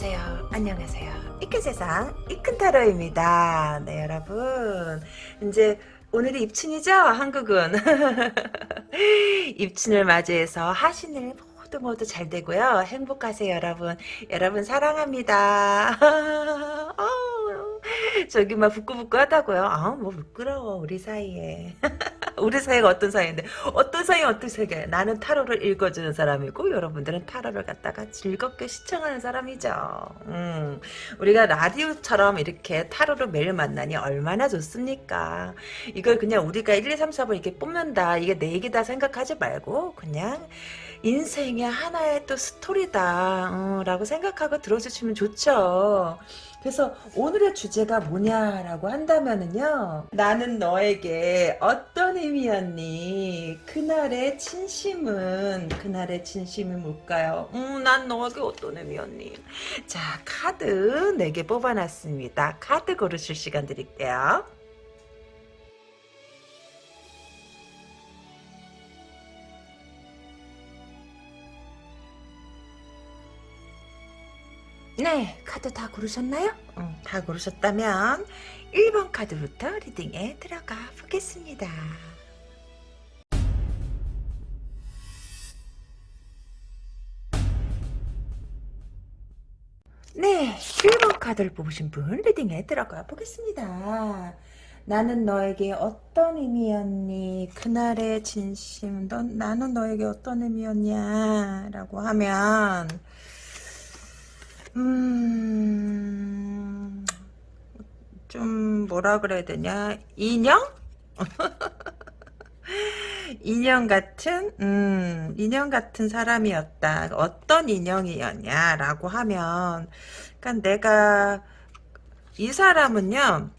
안녕하세요. 안녕하세요. 이 큰 세상 이 큰 타로입니다. 네 여러분 이제 오늘이 입춘이죠? 한국은 입춘을 맞이해서 하신일 모두 모두 잘 되고요. 행복하세요 여러분. 여러분 사랑합니다. 저기 막 부끄부끄 하다고요. 아뭐 부끄러워 우리 사이에. 우리 사이가 어떤 사이인데 어떤 사이 어떤 사이가 나는 타로를 읽어주는 사람이고 여러분들은 타로를 갖다가 즐겁게 시청하는 사람이죠. 음, 우리가 라디오처럼 이렇게 타로를 매일 만나니 얼마나 좋습니까? 이걸 그냥 우리가 1, 2, 3, 4번 이렇게 뽑는다 이게 내 얘기다 생각하지 말고 그냥 인생의 하나의 또 스토리다 어, 라고 생각하고 들어주시면 좋죠. 그래서 오늘의 주제가 뭐냐라고 한다면은요. 나는 너에게 어떤 의미였니? 그날의 진심은 그날의 진심이 뭘까요? 음, 난 너에게 어떤 의미였니? 자, 카드 4개 뽑아놨습니다. 카드 고르실 시간 드릴게요. 네, 카드 다 고르셨나요? 응, 다 고르셨다면 1번 카드부터 리딩에 들어가 보겠습니다. 네, 1번 카드를 뽑으신 분 리딩에 들어가 보겠습니다. 나는 너에게 어떤 의미였니? 그날의 진심, 넌, 나는 너에게 어떤 의미였냐? 라고 하면 음, 좀 뭐라 그래야 되냐 인형? 인형 같은 음, 인형 같은 사람이었다. 어떤 인형이었냐라고 하면 그러니까 내가 이 사람은요.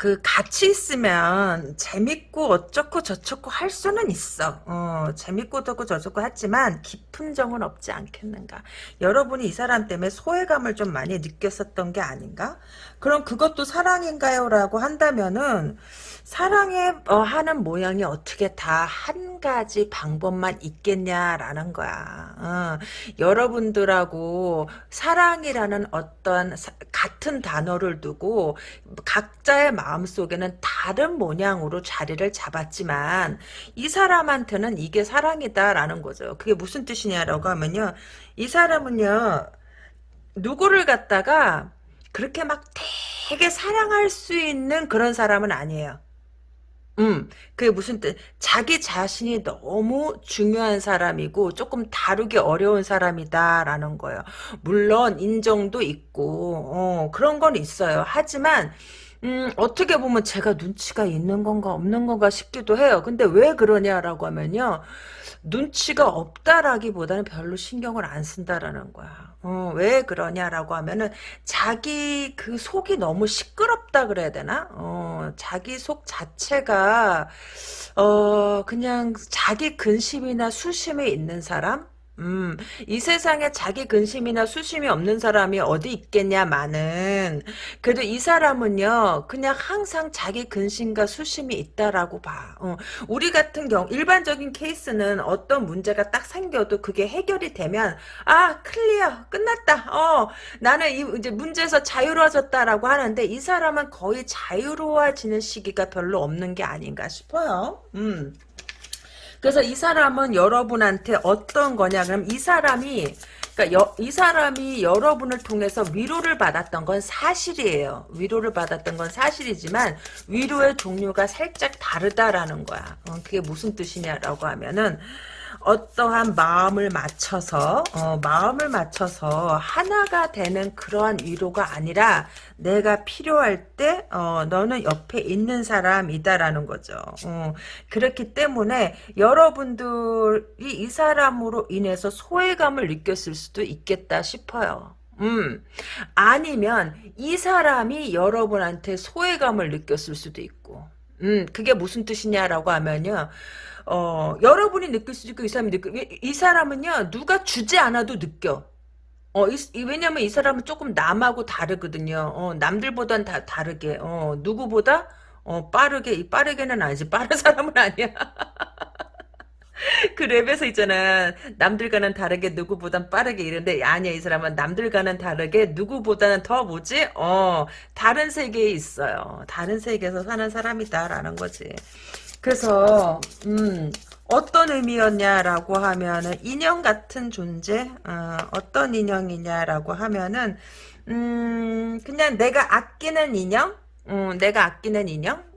그 같이 있으면 재밌고 어쩌고 저쩌고 할 수는 있어. 어, 재밌고 어쩌고 저쩌고 하지만 깊은 정은 없지 않겠는가. 여러분이 이 사람 때문에 소외감을 좀 많이 느꼈었던 게 아닌가? 그럼 그것도 사랑인가요? 라고 한다면은 사랑해 어, 하는 모양이 어떻게 다 한 가지 방법만 있겠냐라는 거야. 어, 여러분들하고 사랑이라는 어떤 사, 같은 단어를 두고 각자의 마음속에는 다른 모양으로 자리를 잡았지만 이 사람한테는 이게 사랑이다라는 거죠. 그게 무슨 뜻이냐라고 하면요. 이 사람은요. 누구를 갖다가 그렇게 막 되게 사랑할 수 있는 그런 사람은 아니에요. 음, 그게 무슨 뜻? 자기 자신이 너무 중요한 사람이고 조금 다루기 어려운 사람이다라는 거예요. 물론 인정도 있고 어, 그런 건 있어요. 하지만 음, 어떻게 보면 제가 눈치가 있는 건가 없는 건가 싶기도 해요. 근데 왜 그러냐라고 하면요. 눈치가 없다라기보다는 별로 신경을 안 쓴다라는 거야. 어, 왜 그러냐라고 하면은 자기 그 속이 너무 시끄럽다 그래야 되나? 어, 자기 속 자체가 어, 그냥 자기 근심이나 수심이 있는 사람? 음, 이 세상에 자기 근심이나 수심이 없는 사람이 어디 있겠냐마는 그래도 이 사람은요 그냥 항상 자기 근심과 수심이 있다라고 봐. 어, 우리 같은 경우 일반적인 케이스는 어떤 문제가 딱 생겨도 그게 해결이 되면 아 클리어 끝났다. 어 나는 이 이제 문제에서 자유로워졌다라고 하는데 이 사람은 거의 자유로워지는 시기가 별로 없는 게 아닌가 싶어요. 음. 그래서 이 사람은 여러분한테 어떤 거냐? 그럼 이 사람이 그러니까 여, 이 사람이 여러분을 통해서 위로를 받았던 건 사실이에요. 위로를 받았던 건 사실이지만 위로의 종류가 살짝 다르다라는 거야. 어, 그게 무슨 뜻이냐라고 하면은 어떠한 마음을 맞춰서 어, 마음을 맞춰서 하나가 되는 그러한 위로가 아니라 내가 필요할 때 어, 너는 옆에 있는 사람이다라는 거죠. 어, 그렇기 때문에 여러분들이 이 사람으로 인해서 소외감을 느꼈을 수도 있겠다 싶어요. 음, 아니면 이 사람이 여러분한테 소외감을 느꼈을 수도 있고 음, 그게 무슨 뜻이냐라고 하면요. 어, 여러분이 느낄 수 있고 이 사람이 느껴. 이 사람은요. 누가 주지 않아도 느껴. 어, 이, 왜냐면 이 사람은 조금 남하고 다르거든요. 어, 남들보단 다 다르게. 어, 누구보다 어, 빠르게, 빠르게는 아니지. 빠른 사람은 아니야. 그 랩에서 있잖아. 남들과는 다르게 누구보단 빠르게 이런데 아니야 이 사람은 남들과는 다르게 누구보다는 더 뭐지? 어 다른 세계에 있어요. 다른 세계에서 사는 사람이다라는 거지. 그래서 음 어떤 의미였냐라고 하면은 인형 같은 존재 어, 어떤 인형이냐라고 하면은 음 그냥 내가 아끼는 인형 음, 내가 아끼는 인형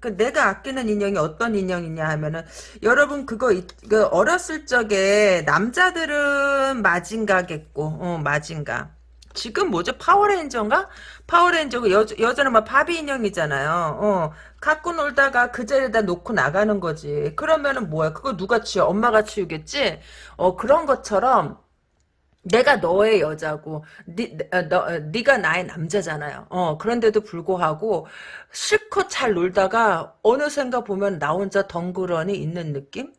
그 내가 아끼는 인형이 어떤 인형이냐 하면은 여러분 그거 있- 그 어렸을 적에 남자들은 마징가 제트고 어 마징가. 지금 뭐죠? 파워레인저인가? 파워레인저고 여 여자는 막 바비 인형이잖아요. 어 갖고 놀다가 그 자리에다 놓고 나가는 거지. 그러면은 뭐야? 그거 누가 치워? 엄마가 치우겠지? 어 그런 것처럼 내가 너의 여자고 니, 어, 너, 어, 네가 나의 남자잖아요. 어, 그런데도 불구하고 실컷 잘 놀다가 어느샌가 보면 나 혼자 덩그러니 있는 느낌?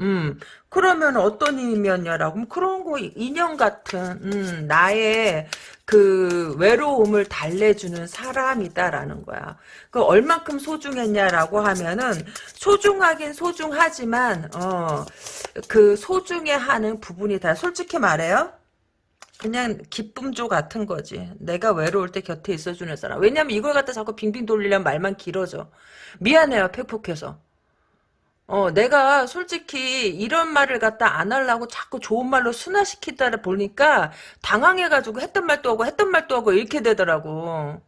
음, 그러면 어떤 의미였냐라고, 그럼 그런 거, 인형 같은, 음, 나의 그 외로움을 달래주는 사람이다라는 거야. 그 얼만큼 소중했냐라고 하면은, 소중하긴 소중하지만, 어, 그 소중해 하는 부분이 다, 솔직히 말해요. 그냥 기쁨조 같은 거지. 내가 외로울 때 곁에 있어주는 사람. 왜냐면 이걸 갖다 자꾸 빙빙 돌리려면 말만 길어져. 미안해요, 팩폭해서. 어, 내가 솔직히 이런 말을 갖다 안 하려고 자꾸 좋은 말로 순화시키다 보니까 당황해가지고 했던 말도 하고 했던 말도 하고 이렇게 되더라고.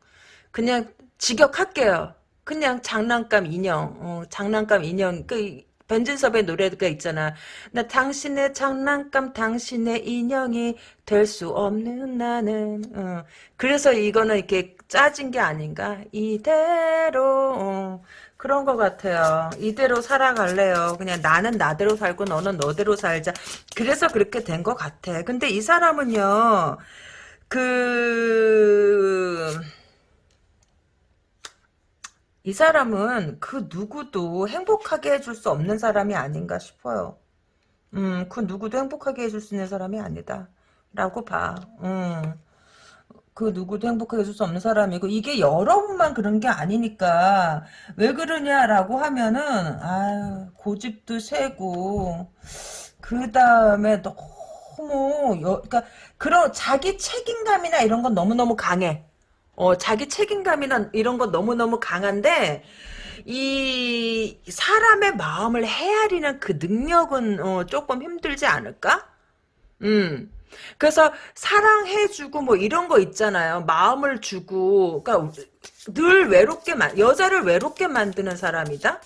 그냥 직역할게요. 그냥 장난감 인형, 어, 장난감 인형, 그, 변진섭의 노래가 있잖아. 나 당신의 장난감, 당신의 인형이 될 수 없는 나는. 어. 그래서 이거는 이렇게 짜진 게 아닌가? 이대로, 어. 그런 것 같아요. 이대로 살아갈래요. 그냥 나는 나대로 살고 너는 너대로 살자. 그래서 그렇게 된 것 같아. 근데 이 사람은요, 그, 이 사람은 그 누구도 행복하게 해줄 수 없는 사람이 아닌가 싶어요. 음, 그 누구도 행복하게 해줄 수 있는 사람이 아니다. 라고 봐. 음. 그 누구도 행복하게 해줄 수 없는 사람이고 이게 여러분만 그런 게 아니니까 왜 그러냐라고 하면은 아유 고집도 세고 그 다음에 너무 여, 그러니까 그런 자기 책임감이나 이런 건 너무너무 강해 어 자기 책임감이나 이런 건 너무너무 강한데 이 사람의 마음을 헤아리는 그 능력은 어, 조금 힘들지 않을까? 음. 그래서 사랑해주고 뭐 이런 거 있잖아요. 마음을 주고, 그러니까 늘 외롭게 만 여자를 외롭게 만드는 사람이다.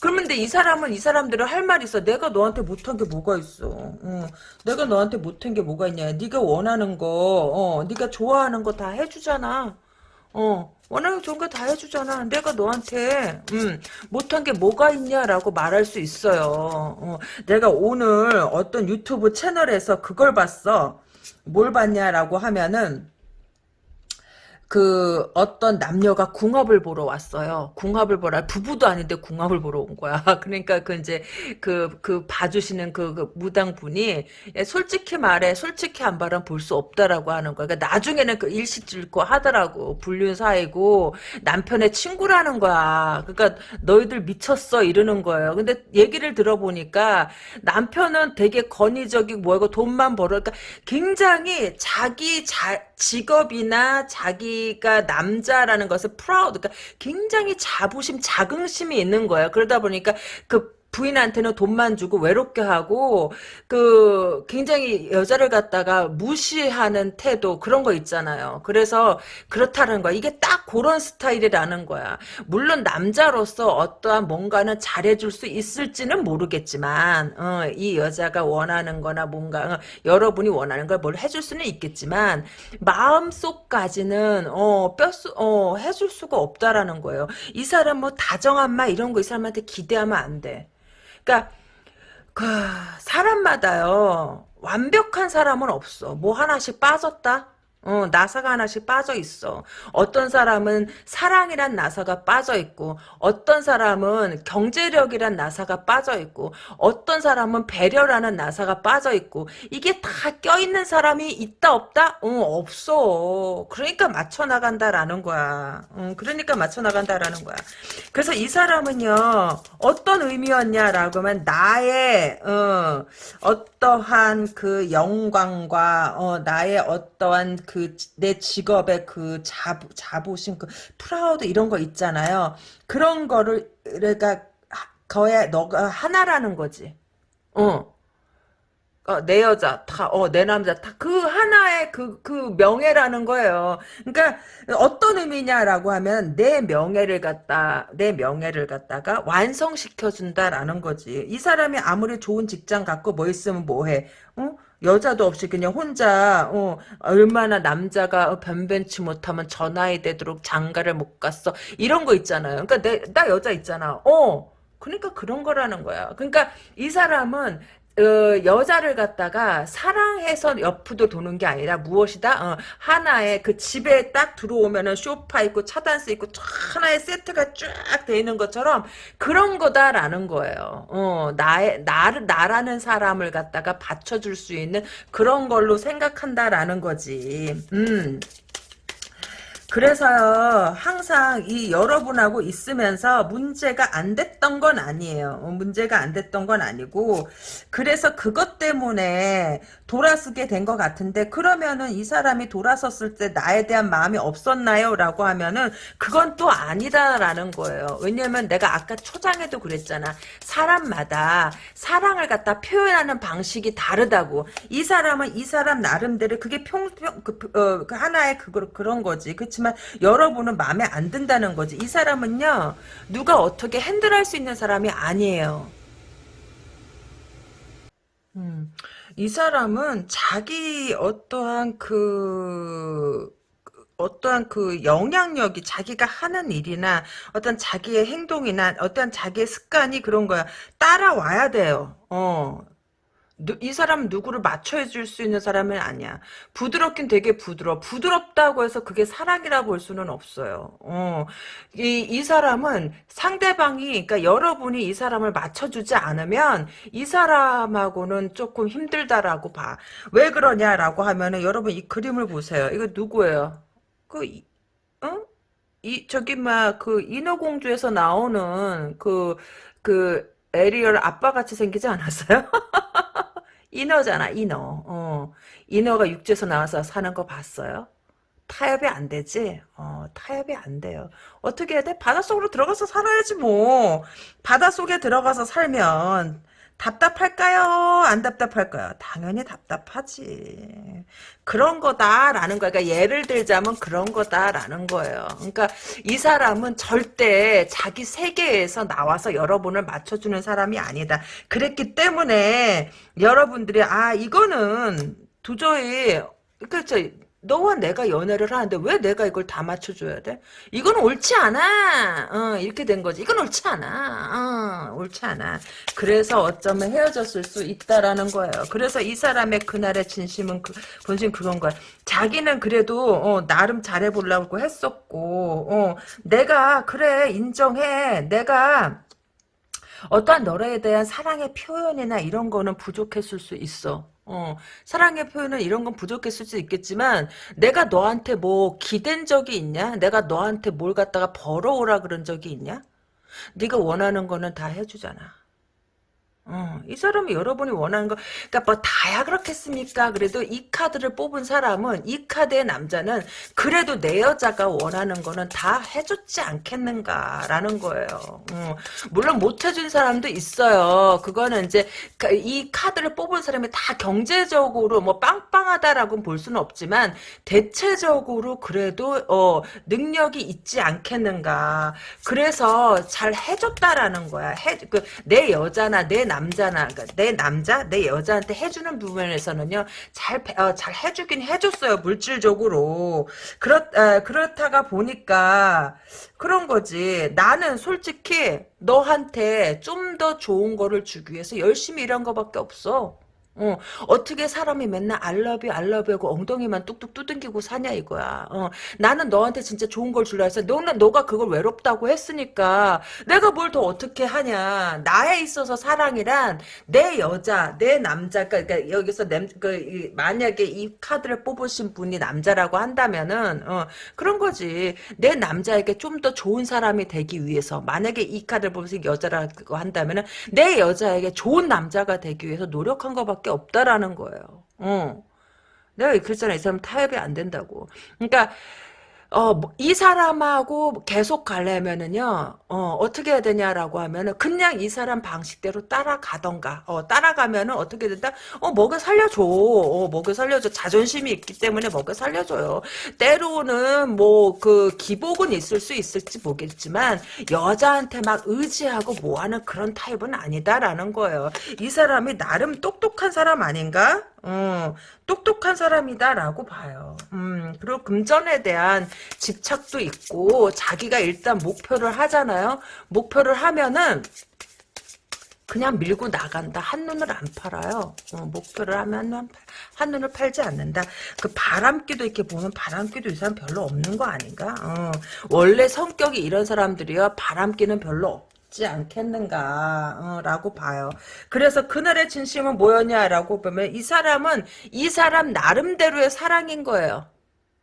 그러면 근데 이 사람은 이 사람들은 할 말이 있어. 내가 너한테 못한 게 뭐가 있어. 어. 내가 너한테 못한 게 뭐가 있냐. 네가 원하는 거, 어, 네가 좋아하는 거 다 해주잖아. 어, 원하는 좋은 거 다 해주잖아. 내가 너한테, 음, 못한 게 뭐가 있냐라고 말할 수 있어요. 어, 내가 오늘 어떤 유튜브 채널에서 그걸 봤어. 뭘 봤냐라고 하면은, 그 어떤 남녀가 궁합을 보러 왔어요. 궁합을 보러 부부도 아닌데 궁합을 보러 온 거야. 그러니까 그 이제 그그 봐주시는 그, 그 무당 분이 예, 솔직히 말해 솔직히 안 말하면 볼 수 없다라고 하는 거야. 그러니까 나중에는 그 이실직고 하더라고 불륜 사이고 남편의 친구라는 거야. 그러니까 너희들 미쳤어 이러는 거예요. 근데 얘기를 들어보니까 남편은 되게 권위적이고 뭐고 돈만 벌어. 그러니까 굉장히 자기 자, 직업이나 자기가 남자라는 것을 proud, 그러니까 굉장히 자부심, 자긍심이 있는 거예요. 그러다 보니까 그 부인한테는 돈만 주고 외롭게 하고 그 굉장히 여자를 갖다가 무시하는 태도 그런 거 있잖아요. 그래서 그렇다는 거야. 이게 딱 그런 스타일이라는 거야. 물론 남자로서 어떠한 뭔가는 잘해줄 수 있을지는 모르겠지만 어, 이 여자가 원하는 거나 뭔가 어, 여러분이 원하는 걸 뭘 해줄 수는 있겠지만 마음속까지는 어, 뼛속 어, 해줄 수가 없다라는 거예요. 이 사람 뭐 다정한 말 이런 거 이 사람한테 기대하면 안 돼. 그러니까 그 사람마다요 완벽한 사람은 없어. 뭐 하나씩 빠졌다. 어, 나사가 하나씩 빠져 있어. 어떤 사람은 사랑이란 나사가 빠져 있고, 어떤 사람은 경제력이란 나사가 빠져 있고, 어떤 사람은 배려라는 나사가 빠져 있고, 이게 다 껴있는 사람이 있다, 없다? 어, 없어. 그러니까 맞춰나간다라는 거야. 어, 그러니까 맞춰나간다라는 거야. 그래서 이 사람은요, 어떤 의미였냐라고 하면, 나의, 어, 어떠한 그 영광과, 어, 나의 어떠한 그내 직업의 그 자부, 자부심, 그 proud 이런 거 있잖아요. 그런 거를 그러니까 거의 너가 하나라는 거지. 어. 어, 내 여자 다, 어, 내 남자 다 그 하나의 그, 그 명예라는 거예요. 그러니까 어떤 의미냐라고 하면 내 명예를 갖다, 내 명예를 갖다가 완성시켜준다라는 거지. 이 사람이 아무리 좋은 직장 갖고 뭐 있으면 뭐 해, 어? 여자도 없이 그냥 혼자 어, 얼마나 남자가 변변치 못하면 저 나이 되도록 장가를 못 갔어 이런 거 있잖아요. 그러니까 내, 나 여자 있잖아. 어 그러니까 그런 거라는 거야. 그러니까 이 사람은 어, 여자를 갖다가 사랑해서 옆으로 도는 게 아니라 무엇이다? 어, 하나의 그 집에 딱 들어오면은 쇼파 있고 차단스 있고 하나의 세트가 쫙 돼 있는 것처럼 그런 거다라는 거예요. 어, 나의 나를 나라는 사람을 갖다가 받쳐줄 수 있는 그런 걸로 생각한다라는 거지. 음. 그래서요 항상 이 여러분하고 있으면서 문제가 안 됐던 건 아니에요. 어, 문제가 안 됐던 건 아니고 그래서 그것 때문에 돌아서게 된 것 같은데 그러면은 이 사람이 돌아섰을 때 나에 대한 마음이 없었나요? 라고 하면은 그건 또 아니다라는 거예요. 왜냐면 내가 아까 초장에도 그랬잖아. 사람마다 사랑을 갖다 표현하는 방식이 다르다고. 이 사람은 이 사람 나름대로 그게 평 평 그, 어, 그 하나의 그거 그런 거지. 그렇지 그렇지만 여러분은 마음에 안 든다는 거지. 이 사람은요. 누가 어떻게 핸들할 수 있는 사람이 아니에요. 음, 이 사람은 자기 어떠한 그 어떠한 그 영향력이 자기가 하는 일이나 어떤 자기의 행동이나 어떤 자기의 습관이 그런 거야 따라와야 돼요. 어 이 사람 누구를 맞춰줄 수 있는 사람은 아니야. 부드럽긴 되게 부드러워. 부드럽다고 해서 그게 사랑이라 볼 수는 없어요. 어. 이, 이 사람은 상대방이, 그러니까 여러분이 이 사람을 맞춰주지 않으면 이 사람하고는 조금 힘들다라고 봐. 왜 그러냐라고 하면은 여러분 이 그림을 보세요. 이거 누구예요? 그, 어? 이, 저기, 막, 그, 인어공주에서 나오는 그, 그, 에리얼 아빠 같이 생기지 않았어요? 인어잖아, 인어. 어. 인어가 육지에서 나와서 사는 거 봤어요? 타협이 안 되지? 어, 타협이 안 돼요. 어떻게 해야 돼? 바닷속으로 들어가서 살아야지, 뭐. 바닷속에 들어가서 살면, 답답할까요? 안 답답할까요? 당연히 답답하지. 그런 거다라는 거야. 그러니까 예를 들자면 그런 거다라는 거예요. 그러니까 이 사람은 절대 자기 세계에서 나와서 여러분을 맞춰주는 사람이 아니다. 그랬기 때문에 여러분들이 아 이거는 도저히 그렇죠. 너와 내가 연애를 하는데 왜 내가 이걸 다 맞춰줘야 돼? 이건 옳지 않아. 어, 이렇게 된 거지. 이건 옳지 않아. 어, 옳지 않아. 그래서 어쩌면 헤어졌을 수 있다라는 거예요. 그래서 이 사람의 그날의 진심은 그, 본심 그건 거야. 자기는 그래도 어, 나름 잘해보려고 했었고 어, 내가 그래 인정해. 내가 어떠한 너에 대한 사랑의 표현이나 이런 거는 부족했을 수 있어. 어, 사랑의 표현은 이런 건 부족했을 수 있겠지만 내가 너한테 뭐 기댄 적이 있냐? 내가 너한테 뭘 갖다가 벌어오라 그런 적이 있냐? 네가 원하는 거는 다 해주잖아. 어, 이 사람이 여러분이 원하는 거, 그니까 뭐 다야 그렇겠습니까? 그래도 이 카드를 뽑은 사람은, 이 카드의 남자는 그래도 내 여자가 원하는 거는 다 해줬지 않겠는가라는 거예요. 어, 물론 못 해준 사람도 있어요. 그거는 이제 이 카드를 뽑은 사람이 다 경제적으로 뭐 빵빵하다라고 볼 수는 없지만 대체적으로 그래도 어, 능력이 있지 않겠는가. 그래서 잘 해줬다라는 거야. 해, 그, 내 여자나 내 남자나 그러니까 내 남자 내 여자한테 해주는 부분에서는요 잘 어, 잘 해주긴 해줬어요 물질적으로. 그렇 어, 그렇다가 보니까 그런 거지. 나는 솔직히 너한테 좀 더 좋은 거를 주기 위해서 열심히 일한 거밖에 없어 어, 어떻게 사람이 맨날 알러뷰 알러뷰 하고 엉덩이만 뚝뚝 두둥기고 사냐 이거야. 어, 나는 너한테 진짜 좋은 걸 줄라 했어. 너는 너가 그걸 외롭다고 했으니까 내가 뭘 더 어떻게 하냐. 나에 있어서 사랑이란 내 여자, 내 남자, 그러니까 여기서 남, 그, 이, 만약에 이 카드를 뽑으신 분이 남자라고 한다면은 어, 그런 거지. 내 남자에게 좀 더 좋은 사람이 되기 위해서 만약에 이 카드를 뽑으신 여자라고 한다면은 내 여자에게 좋은 남자가 되기 위해서 노력한 것밖에 없다라는 거예요. 어. 내가 그랬잖아. 이 사람 타협이 안 된다고. 그러니까 어, 뭐, 이 사람하고 계속 가려면은요, 어, 어떻게 해야 되냐라고 하면은, 그냥 이 사람 방식대로 따라가던가, 어, 따라가면은 어떻게 된다? 어, 먹여 살려줘. 어, 먹여 살려줘. 자존심이 있기 때문에 먹여 살려줘요. 때로는 뭐, 그, 기복은 있을 수 있을지 모르겠지만, 여자한테 막 의지하고 뭐 하는 그런 타입은 아니다라는 거예요. 이 사람이 나름 똑똑한 사람 아닌가? 어, 똑똑한 사람이다라고 봐요. 음, 그리고 금전에 대한 집착도 있고 자기가 일단 목표를 하잖아요. 목표를 하면은 그냥 밀고 나간다. 한눈을 안 팔아요. 어, 목표를 하면 한눈을 팔지 않는다. 그 바람기도 이렇게 보면 바람기도 이 사람 별로 없는 거 아닌가? 어, 원래 성격이 이런 사람들이요. 바람기는 별로 없지 않겠는가 어, 라고 봐요. 그래서 그날의 진심은 뭐였냐라고 보면 이 사람은 이 사람 나름대로의 사랑인 거예요.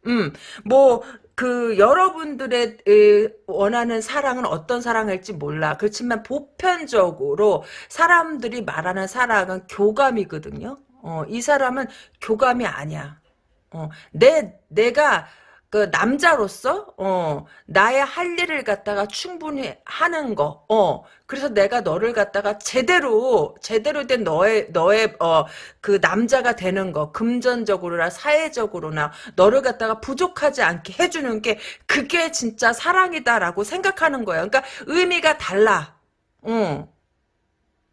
음, 뭐, 그, 여러분들의 에, 원하는 사랑은 어떤 사랑일지 몰라. 그렇지만 보편적으로 사람들이 말하는 사랑은 교감이거든요. 어, 이 사람은 교감이 아니야. 어, 내, 내가 그 남자로서 어 나의 할 일을 갖다가 충분히 하는 거. 어 그래서 내가 너를 갖다가 제대로 제대로 된 너의 너의 어 그 남자가 되는 거. 금전적으로나 사회적으로나 너를 갖다가 부족하지 않게 해 주는 게 그게 진짜 사랑이다라고 생각하는 거야. 그러니까 의미가 달라. 어.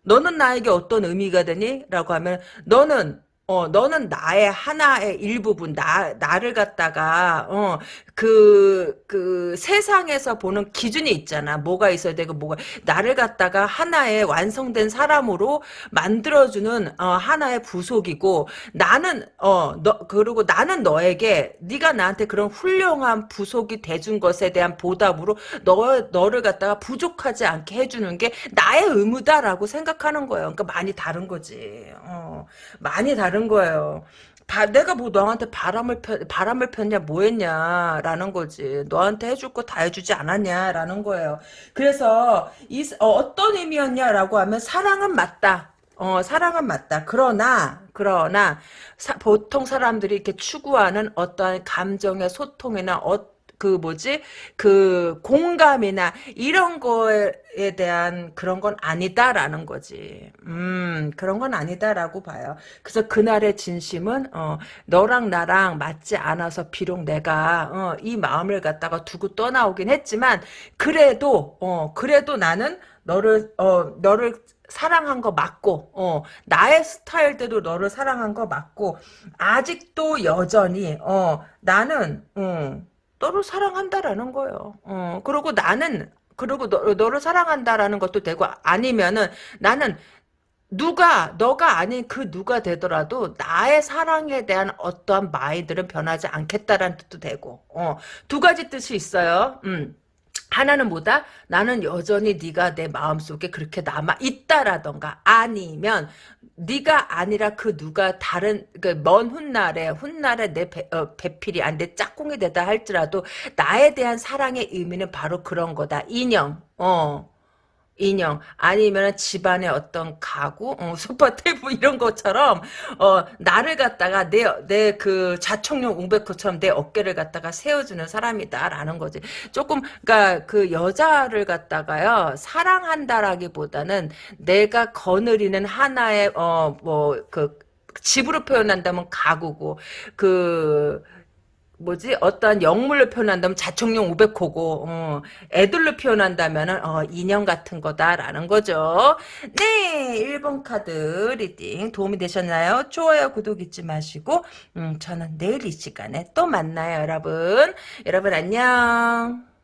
너는 나에게 어떤 의미가 되니? 라고 하면 너는 어, 너는 나의 하나의 일부분, 나, 나를 갖다가, 어, 그, 그, 세상에서 보는 기준이 있잖아. 뭐가 있어야 되고, 뭐가, 나를 갖다가 하나의 완성된 사람으로 만들어주는, 어, 하나의 부속이고, 나는, 어, 너, 그리고 나는 너에게, 네가 나한테 그런 훌륭한 부속이 돼준 것에 대한 보답으로, 너, 너를 갖다가 부족하지 않게 해주는 게 나의 의무다라고 생각하는 거예요. 그러니까 많이 다른 거지. 어, 많이 다른 다른 거예요. 바, 내가 뭐 너한테 바람을 펴, 바람을 폈냐 뭐 했냐라는 거지. 너한테 해줄 거 다 해주지 않았냐라는 거예요. 그래서 이 어, 떤 의미였냐라고 하면 사랑은 맞다. 어, 사랑은 맞다. 그러나, 그러나, 사, 보통 사람들이 이렇게 추구하는 어떠한 감정의 소통이나 어, 그 뭐지 그 공감이나 이런 거에 대한 그런 건 아니다라는 거지. 음 그런 건 아니다라고 봐요. 그래서 그날의 진심은 어 너랑 나랑 맞지 않아서 비록 내가 어, 이 마음을 갖다가 두고 떠나오긴 했지만 그래도 어 그래도 나는 너를 어 너를 사랑한 거 맞고, 어, 나의 스타일대로 너를 사랑한 거 맞고, 아직도 여전히, 어, 나는, 음, 너를 사랑한다라는 거예요. 어, 그리고 나는 그리고 너, 너를 사랑한다라는 것도 되고 아니면은 나는 누가 너가 아닌 그 누가 되더라도 나의 사랑에 대한 어떠한 마인드는 변하지 않겠다라는 뜻도 되고 어, 두 가지 뜻이 있어요. 음. 하나는 뭐다? 나는 여전히 네가 내 마음속에 그렇게 남아 있다라던가. 아니면 네가 아니라 그 누가 다른 그 먼 훗날에 훗날에 내 배, 어, 배필이 안 돼 짝꿍이 되다 할지라도 나에 대한 사랑의 의미는 바로 그런 거다. 인형. 어 인형 아니면 집안의 어떤 가구 어, 소파 테이블 이런 것처럼 어, 나를 갖다가 내 내그 자청용 웅백호처럼 내 어깨를 갖다가 세워주는 사람이다라는 거지. 조금 그러니까 그 여자를 갖다가요 사랑한다라기보다는 내가 거느리는 하나의 어 뭐 그 집으로 표현한다면 가구고 그 뭐지 어떤 영물로 표현한다면 좌청룡 우백호고 어, 애들로 표현한다면 어, 인형 같은 거다라는 거죠. 네 1번 카드 reading 도움이 되셨나요? 좋아요 구독 잊지 마시고 음, 저는 내일 이 시간에 또 만나요 여러분. 여러분 안녕.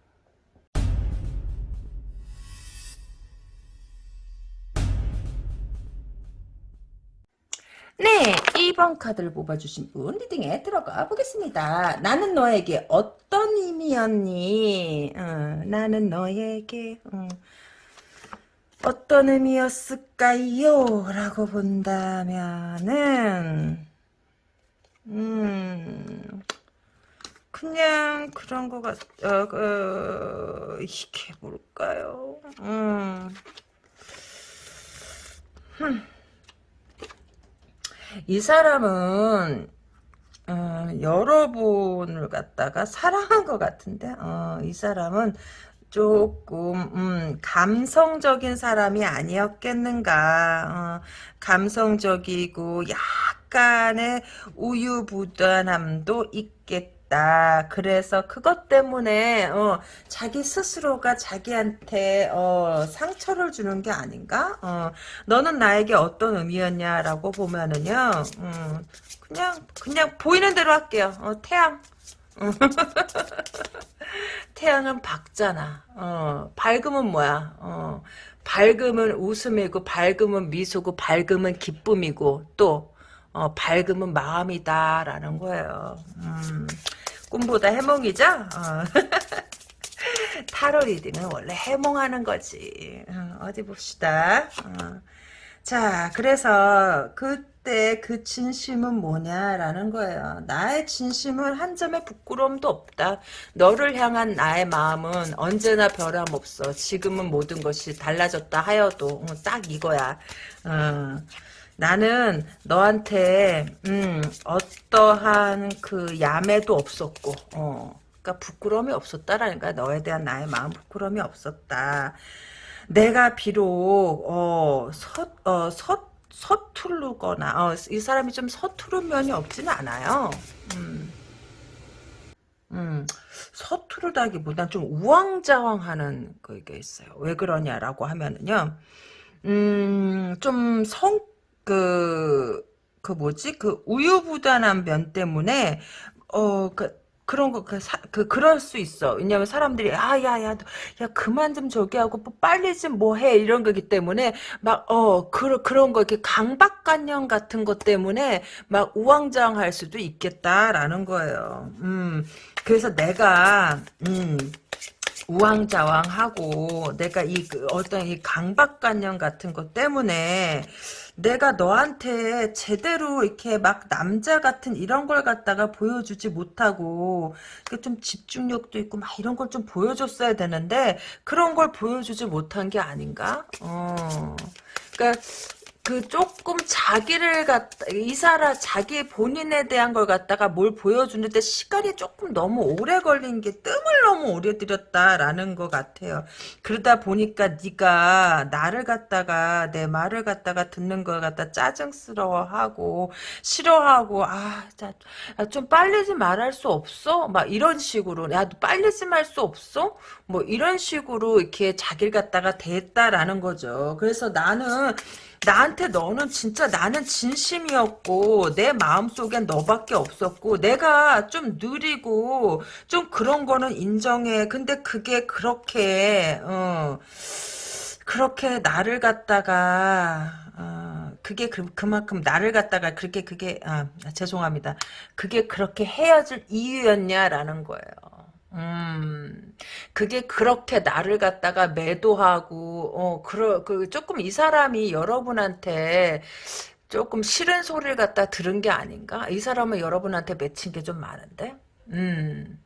네, 2번 카드를 뽑아주신 분 리딩에 들어가 보겠습니다. 나는 너에게 어떤 의미였니? 어, 나는 너에게 어, 어떤 의미였을까요? 라고 본다면은 음 그냥 그런 거 같, 어, 어, 이게 뭘까요? 음. 흠. 이 사람은 어, 여러분을 갖다가 사랑한 것 같은데 어, 이 사람은 조금 음, 감성적인 사람이 아니었겠는가 어, 감성적이고 약간의 우유부단함도 있겠 다 그래서 그것 때문에 어, 자기 스스로가 자기한테 어, 상처를 주는 게 아닌가 어, 너는 나에게 어떤 의미였냐라고 보면은요 음, 그냥 그냥 보이는 대로 할게요 어, 태양 태양은 밝잖아. 어, 밝음은 뭐야? 어, 밝음은 웃음이고, 밝음은 미소고, 밝음은 기쁨이고, 또, 어, 밝음은 마음이다라는 거예요. 음, 꿈보다 해몽이죠? 어. 타로 reading은 원래 해몽하는 거지. 어디 봅시다. 어. 자, 그래서 그때 그 진심은 뭐냐라는 거예요. 나의 진심은 한 점의 부끄러움도 없다. 너를 향한 나의 마음은 언제나 변함없어. 지금은 모든 것이 달라졌다 하여도 어, 딱 이거야. 어. 나는 너한테 음, 어떠한 그 야매도 없었고 어. 그러니까 부끄러움이 없었다라는 거야. 너에 대한 나의 마음 부끄러움이 없었다. 내가 비록 어, 서, 어, 서, 서투르거나 어, 이 사람이 좀 서투른 면이 없지는 않아요. 음. 음, 서투르다기보단 좀 우왕좌왕하는 그게 있어요. 왜 그러냐라고 하면은요. 음, 좀 성, 그, 그 뭐지? 그 우유부단한 면 때문에, 어, 그, 그런 거, 그, 사, 그, 그럴 수 있어. 왜냐면 사람들이, 아, 야, 야, 야, 그만 좀 저기 하고, 뭐 빨리 좀 뭐 해. 이런 거기 때문에, 막, 어, 그, 그런 거, 이렇게 강박관념 같은 것 때문에, 막 우왕좌왕 할 수도 있겠다라는 거예요. 음, 그래서 내가, 음, 우왕좌왕하고, 내가 이, 그 어떤 이 강박관념 같은 것 때문에, 내가 너한테 제대로 이렇게 막 남자 같은 이런 걸 갖다가 보여주지 못하고 좀 집중력도 있고 막 이런 걸 좀 보여줬어야 되는데 그런 걸 보여주지 못한 게 아닌가? 어. 그러니까 그 조금 자기를 갖다 이 사람 자기 본인에 대한 걸 갖다가 뭘 보여주는데 시간이 조금 너무 오래 걸린 게 뜸을 너무 오래 들였다라는 것 같아요. 그러다 보니까 네가 나를 갖다가 내 말을 갖다가 듣는 걸 갖다 짜증스러워하고 싫어하고 아좀 빨리 좀 말할 수 없어? 막 이런 식으로 야 너 빨리 좀 할 수 없어? 뭐 이런 식으로 이렇게 자기를 갖다가 대했다라는 거죠. 그래서 나는 나한테 너는 진짜 나는 진심이었고 내 마음속엔 너밖에 없었고 내가 좀 느리고 좀 그런 거는 인정해. 근데 그게 그렇게 어 그렇게 나를 갖다가 어, 그게 그, 그만큼 나를 갖다가 그렇게 그게 아, 죄송합니다. 그게 그렇게 헤어질 이유였냐라는 거예요. 음, 그게 그렇게 나를 갖다가 매도하고, 어, 그러, 그, 조금 이 사람이 여러분한테 조금 싫은 소리를 갖다 들은 게 아닌가? 이 사람은 여러분한테 맺힌 게 좀 많은데? 음.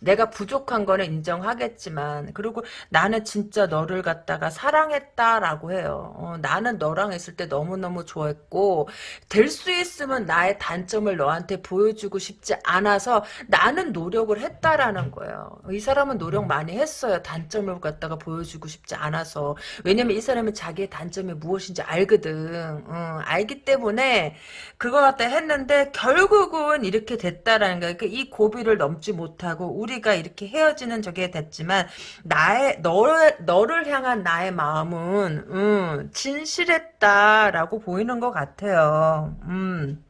내가 부족한 거는 인정하겠지만 그리고 나는 진짜 너를 갖다가 사랑했다라고 해요. 어, 나는 너랑 있을 때 너무너무 좋아했고 될 수 있으면 나의 단점을 너한테 보여주고 싶지 않아서 나는 노력을 했다라는 거예요. 이 사람은 노력 많이 했어요. 단점을 갖다가 보여주고 싶지 않아서 왜냐면 이 사람은 자기의 단점이 무엇인지 알거든. 어, 알기 때문에 그거 갖다 했는데 결국은 이렇게 됐다라는 거예요. 그러니까 이 고비를 넘지 못하고 우리가 이렇게 헤어지는 저게 됐지만 나의 너를 너를 향한 나의 마음은 음, 진실했다라고 보이는 것 같아요. 음.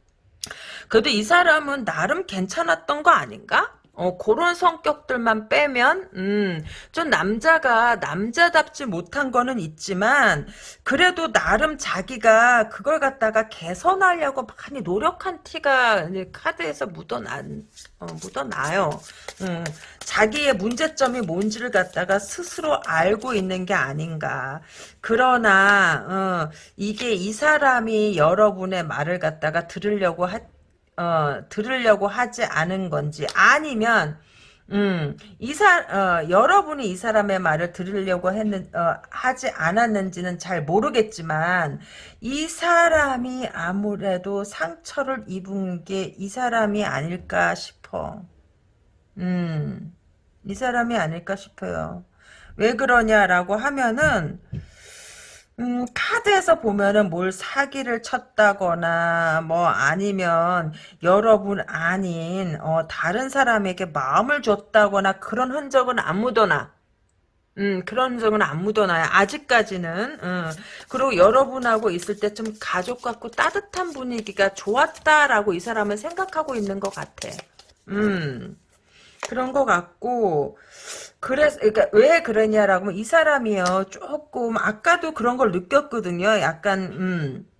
그래도 이 사람은 나름 괜찮았던 거 아닌가? 어, 그런 성격들만 빼면, 음, 좀 남자가 남자답지 못한 거는 있지만, 그래도 나름 자기가 그걸 갖다가 개선하려고 많이 노력한 티가 카드에서 묻어나, 어, 묻어나요. 음, 자기의 문제점이 뭔지를 갖다가 스스로 알고 있는 게 아닌가. 그러나, 어, 이게 이 사람이 여러분의 말을 갖다가 들으려고 하, 어, 들으려고 하지 않은 건지 아니면 음, 이사 어, 여러분이 이 사람의 말을 들으려고 했는 어, 하지 않았는지는 잘 모르겠지만 이 사람이 아무래도 상처를 입은 게 이 사람이 아닐까 싶어. 음, 이 사람이 아닐까 싶어요. 왜 그러냐라고 하면은 음, 카드에서 보면은 뭘 사기를 쳤다거나, 뭐, 아니면, 여러분 아닌, 어, 다른 사람에게 마음을 줬다거나, 그런 흔적은 안 묻어나. 음, 그런 흔적은 안 묻어나요. 아직까지는. 음. 그리고 여러분하고 있을 때 좀 가족 같고 따뜻한 분위기가 좋았다라고 이 사람은 생각하고 있는 것 같아. 음. 그런 것 같고, 그래서 그러니까 왜 그러냐라고 이 사람이요 조금 아까도 그런 걸 느꼈거든요. 약간 음.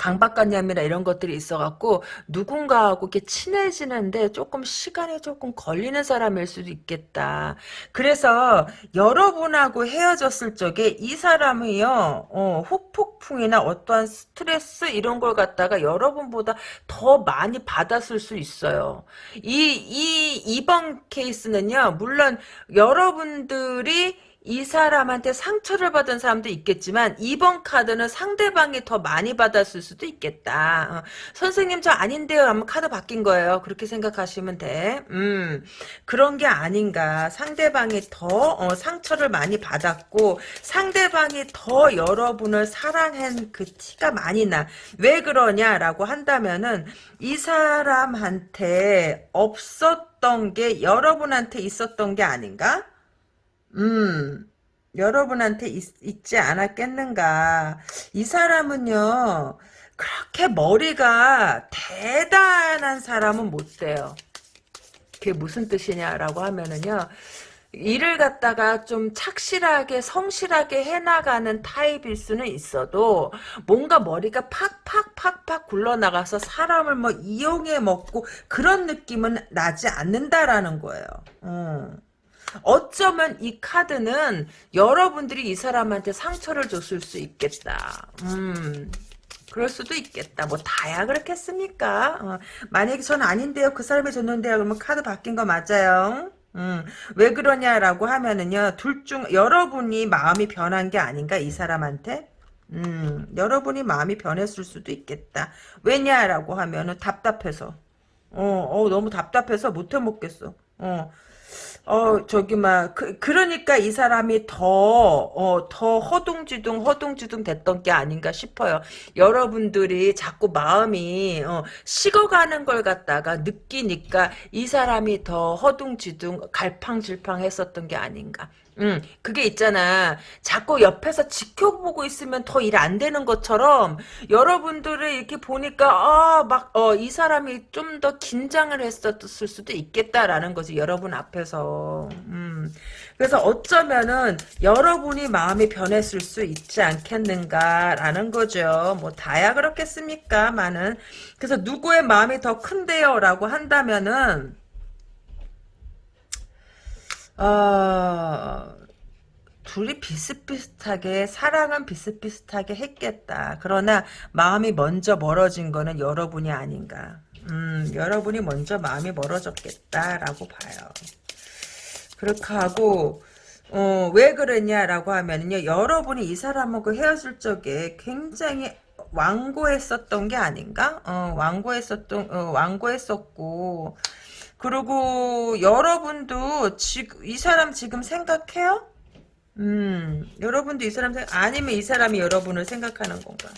강박관념이나 이런 것들이 있어갖고 누군가하고 이렇게 친해지는데 조금 시간이 조금 걸리는 사람일 수도 있겠다. 그래서 여러분하고 헤어졌을 적에 이 사람이요 어, 후폭풍이나 어떠한 스트레스 이런 걸 갖다가 여러분보다 더 많이 받았을 수 있어요. 이, 이 이번 케이스는요 물론 여러분들이 이 사람한테 상처를 받은 사람도 있겠지만 이번 카드는 상대방이 더 많이 받았을 수도 있겠다. 어, 선생님 저 아닌데요. 하면 카드 바뀐 거예요. 그렇게 생각하시면 돼. 음 그런 게 아닌가. 상대방이 더 어, 상처를 많이 받았고 상대방이 더 여러분을 사랑한 그 티가 많이 나. 왜 그러냐라고 한다면은 이 사람한테 없었던 게 여러분한테 있었던 게 아닌가? 음, 여러분한테 있, 지 않았겠는가. 이 사람은요, 그렇게 머리가 대단한 사람은 못 돼요. 그게 무슨 뜻이냐라고 하면은요, 일을 갖다가 좀 착실하게 성실하게 해나가는 타입일 수는 있어도 뭔가 머리가 팍팍팍팍 굴러나가서 사람을 뭐 이용해 먹고 그런 느낌은 나지 않는다라는 거예요. 음. 어쩌면 이 카드는 여러분들이 이 사람한테 상처를 줬을 수 있겠다. 음. 그럴 수도 있겠다. 뭐 다야 그렇겠습니까? 어, 만약에 전 아닌데요. 그 사람이 줬는데요. 그러면 카드 바뀐 거 맞아요. 음, 왜 그러냐라고 하면은요. 둘 중 여러분이 마음이 변한 게 아닌가 이 사람한테? 음, 여러분이 마음이 변했을 수도 있겠다. 왜냐라고 하면은 답답해서. 어, 어 너무 답답해서 못 해 먹겠어. 어, 어, 저기, 막, 그, 그러니까 이 사람이 더, 어, 더 허둥지둥, 허둥지둥 됐던 게 아닌가 싶어요. 여러분들이 자꾸 마음이, 어, 식어가는 걸 갖다가 느끼니까 이 사람이 더 허둥지둥, 갈팡질팡 했었던 게 아닌가. 음, 그게 있잖아. 자꾸 옆에서 지켜보고 있으면 더 일 안 되는 것처럼 여러분들을 이렇게 보니까 아, 막 어, 이 사람이 좀 더 긴장을 했었을 수도 있겠다라는 거지. 여러분 앞에서. 음. 그래서 어쩌면은 여러분이 마음이 변했을 수 있지 않겠는가라는 거죠. 뭐 다야 그렇겠습니까? 많은. 그래서 누구의 마음이 더 큰데요라고 한다면은 어, 둘이 비슷비슷하게 사랑은 비슷비슷하게 했겠다. 그러나 마음이 먼저 멀어진 거는 여러분이 아닌가. 음, 여러분이 먼저 마음이 멀어졌겠다라고 봐요. 그렇게 하고 어, 왜 그러냐라고 하면요. 여러분이 이 사람하고 헤어질 적에 굉장히 완고했었던 게 아닌가? 어, 완고했었던, 어, 완고했었고, 그리고 여러분도 지금 이 사람 지금 생각해요? 음, 여러분도 이 사람 생각 아니면 이 사람이 여러분을 생각하는 건가?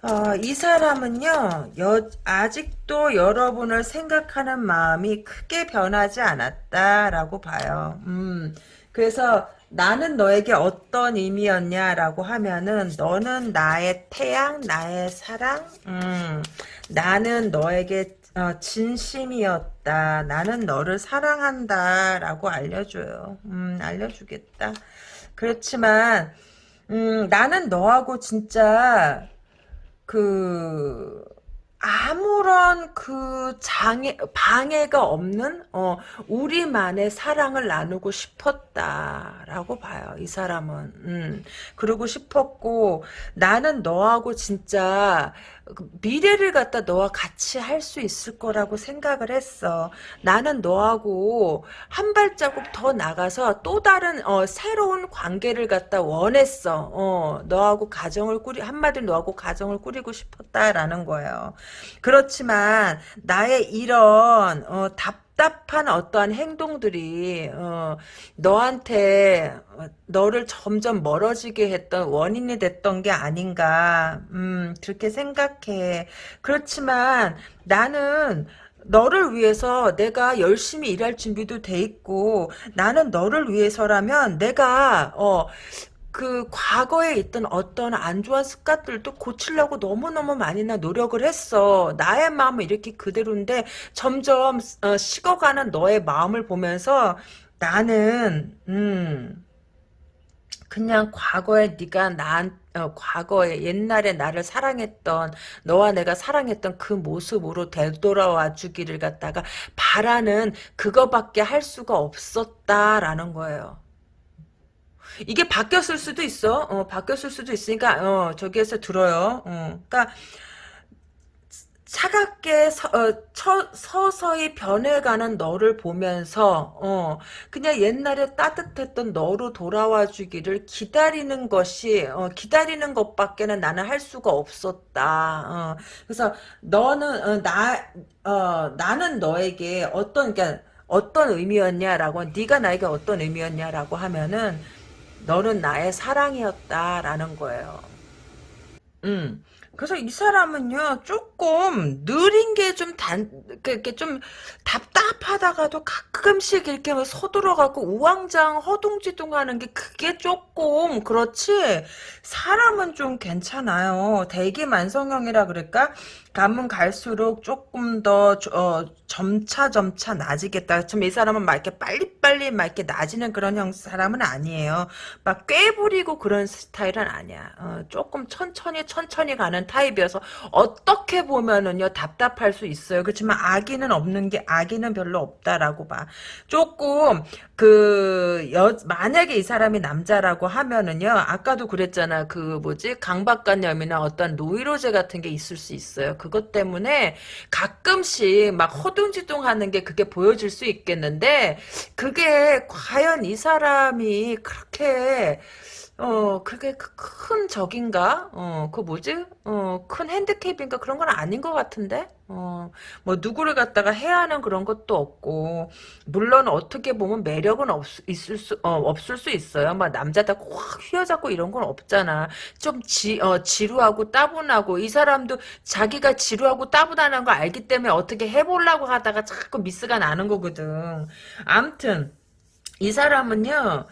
어, 이 사람은요, 여, 아직도 여러분을 생각하는 마음이 크게 변하지 않았다라고 봐요. 음, 그래서 나는 너에게 어떤 의미였냐라고 하면은 너는 나의 태양, 나의 사랑, 음, 나는 너에게 어, 진심이었다. 나는 너를 사랑한다. 라고 알려줘요. 음, 알려주겠다. 그렇지만, 음, 나는 너하고 진짜, 그, 아무런 그 장애 방해가 없는 어 우리만의 사랑을 나누고 싶었다라고 봐요 이 사람은 음 그러고 싶었고 나는 너하고 진짜 그 미래를 갖다 너와 같이 할 수 있을 거라고 생각을 했어. 나는 너하고 한 발자국 더 나가서 또 다른 어 새로운 관계를 갖다 원했어. 어 너하고 가정을 꾸리 한마디로 너하고 가정을 꾸리고 싶었다라는 거예요. 그렇지만 나의 이런 어, 답 답한 어떠한 행동들이 어, 너한테 어, 너를 점점 멀어지게 했던 원인이 됐던 게 아닌가 음, 그렇게 생각해. 그렇지만 나는 너를 위해서 내가 열심히 일할 준비도 돼 있고 나는 너를 위해서라면 내가 어 그 과거에 있던 어떤 안 좋은 습관들도 고치려고 너무너무 많이나 노력을 했어. 나의 마음은 이렇게 그대로인데 점점 어, 식어가는 너의 마음을 보면서 나는 음 그냥 과거에 네가 난 어, 과거에 옛날에 나를 사랑했던 너와 내가 사랑했던 그 모습으로 되돌아와 주기를 갖다가 바라는 그거밖에 할 수가 없었다라는 거예요. 이게 바뀌었을 수도 있어. 어, 바뀌었을 수도 있으니까 어, 저기에서 들어요. 어, 그러니까 차갑게 서, 어, 처, 서서히 변해가는 너를 보면서 어, 그냥 옛날에 따뜻했던 너로 돌아와 주기를 기다리는 것이 어, 기다리는 것밖에는 나는 할 수가 없었다. 어, 그래서 너는 어, 나 어, 나는 너에게 어떤 그러니까 어떤 의미였냐라고 네가 나에게 어떤 의미였냐라고 하면은 너는 나의 사랑이었다라는 거예요. 음. 그래서 이 사람은요, 조금 느린 게 좀 단, 이렇게 좀 답답하다가도 가끔씩 이렇게 뭐 서둘러 갖고 우왕좌왕 허둥지둥 하는 게 그게 조금, 그렇지? 사람은 좀 괜찮아요. 대기만성형이라 그럴까? 가면 갈수록 조금 더 어, 점차 점차 나아지겠다. 좀이 사람은 막 이렇게 빨리빨리 막 이렇게 나아지는 그런 형 사람은 아니에요. 막 꾀부리고 그런 스타일은 아니야. 어, 조금 천천히 천천히 가는 타입이어서 어떻게 보면은요 답답할 수 있어요. 그렇지만 악의는 없는 게 악의는 별로 없다라고 봐. 조금 그 여, 만약에 이 사람이 남자라고 하면은요 아까도 그랬잖아. 그 뭐지 강박관념이나 어떤 노이로제 같은 게 있을 수 있어요. 그것 때문에 가끔씩 막 허둥지둥하는 게 그게 보여질 수 있겠는데 그게 과연 이 사람이 그렇게 어, 그게 그큰 적인가? 어, 그 뭐지? 어, 큰 핸디캡인가? 그런 건 아닌 것 같은데? 어, 뭐, 누구를 갖다가 해야 하는 그런 것도 없고, 물론 어떻게 보면 매력은 없, 있을 수, 어, 없을 수 있어요. 막 남자다 확 휘어잡고 이런 건 없잖아. 좀 지, 어, 지루하고 따분하고, 이 사람도 자기가 지루하고 따분하는 거 알기 때문에 어떻게 해보려고 하다가 자꾸 미스가 나는 거거든. 암튼, 이 사람은요,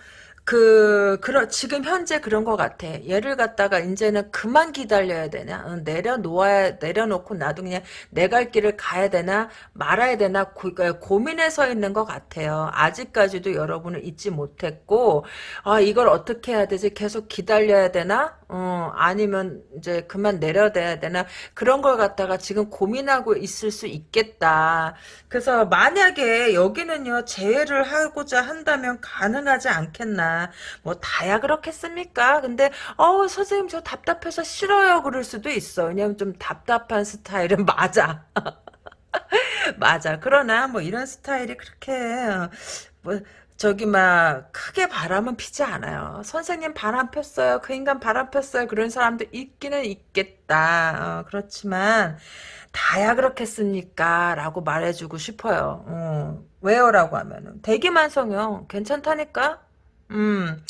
그, 그러, 지금 현재 그런 것 같아. 얘를 갖다가 이제는 그만 기다려야 되나? 어, 내려놓아야, 내려놓고 나도 그냥 내 갈 길을 가야 되나? 말아야 되나? 고, 그 고민에 서 있는 것 같아요. 아직까지도 여러분을 잊지 못했고, 아, 이걸 어떻게 해야 되지? 계속 기다려야 되나? 어, 아니면 이제 그만 내려둬야 되나? 그런 걸 갖다가 지금 고민하고 있을 수 있겠다. 그래서 만약에 여기는요, 재회를 하고자 한다면 가능하지 않겠나. 뭐, 다야 그렇겠습니까? 근데, 어, 선생님 저 답답해서 싫어요. 그럴 수도 있어. 왜냐면 좀 답답한 스타일은 맞아. 맞아. 그러나 뭐 이런 스타일이 그렇게, 어, 뭐, 저기 막 크게 바람은 피지 않아요. 선생님 바람 폈어요. 그 인간 바람 폈어요. 그런 사람도 있기는 있겠다. 어, 그렇지만 다야 그렇겠습니까? 라고 말해주고 싶어요. 어, 왜요? 라고 하면은 대기만성형 괜찮다니까? 음,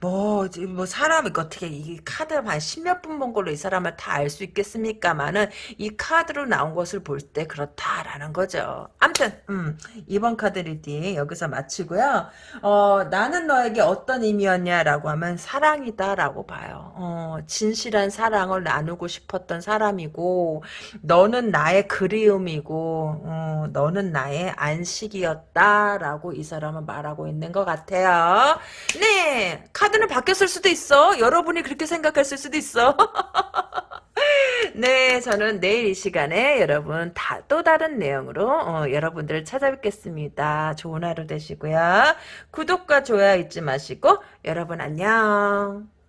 뭐, 뭐, 사람, 이거 어떻게, 이 카드를 한 십몇 분 본 걸로 이 사람을 다 알 수 있겠습니까만은, 이 카드로 나온 것을 볼 때 그렇다라는 거죠. 암튼, 음, 이번 카드 reading 여기서 마치고요. 어, 나는 너에게 어떤 의미였냐라고 하면, 사랑이다라고 봐요. 어, 진실한 사랑을 나누고 싶었던 사람이고, 너는 나의 그리움이고, 어, 너는 나의 안식이었다라고 이 사람은 말하고 있는 것 같아요. 네, 카드는 바뀌었을 수도 있어. 여러분이 그렇게 생각했을 수도 있어. 네, 저는 내일 이 시간에 여러분 다, 또 다른 내용으로 어, 여러분들을 찾아뵙겠습니다. 좋은 하루 되시고요. 구독과 좋아요 잊지 마시고 여러분 안녕.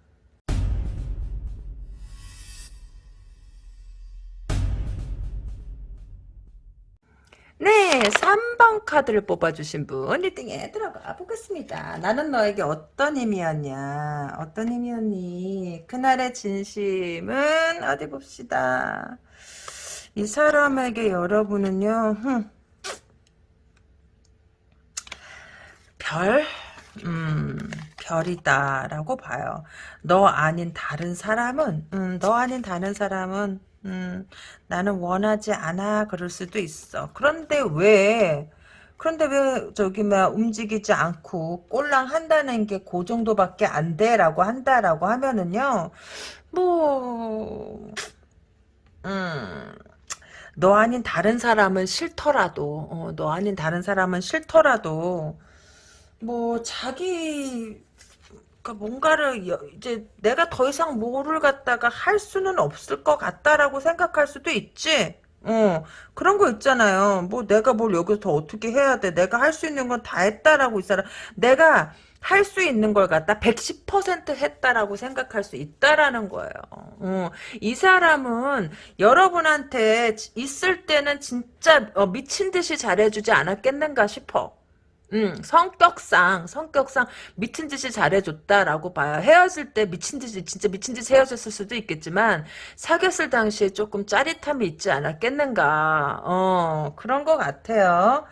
3번 카드를 뽑아주신 분 리딩에 들어가 보겠습니다. 나는 너에게 어떤 힘이었냐? 어떤 힘이었니? 그날의 진심은 어디 봅시다. 이 사람에게 여러분은요, 흠, 별? 음, 별이다라고 봐요. 너 아닌 다른 사람은, 음, 너 아닌 다른 사람은 음, 나는 원하지 않아 그럴 수도 있어. 그런데 왜 그런데 왜 저기 막 움직이지 않고 꼴랑 한다는 게 그 정도밖에 안 돼라고 한다라고 하면은요. 뭐 음. 너 아닌 다른 사람은 싫더라도 어, 너 아닌 다른 사람은 싫더라도 뭐 자기 그러니까 뭔가를 여- 이제 내가 더 이상 뭐를 갖다가 할 수는 없을 것 같다라고 생각할 수도 있지. 어 그런 거 있잖아요. 뭐 내가 뭘 여기서 더 어떻게 해야 돼? 내가 할 수 있는 건 다 했다라고 이 사람 내가 할 수 있는 걸 갖다 110% 했다라고 생각할 수 있다라는 거예요. 어, 이 사람은 여러분한테 있을 때는 진짜 어, 미친 듯이 잘해주지 않았겠는가 싶어. 음, 성격상, 성격상 미친 듯이 잘해줬다라고 봐요. 헤어질 때 미친 듯이, 진짜 미친 듯이 헤어졌을 수도 있겠지만, 사귀었을 당시에 조금 짜릿함이 있지 않았겠는가. 어, 그런 것 같아요.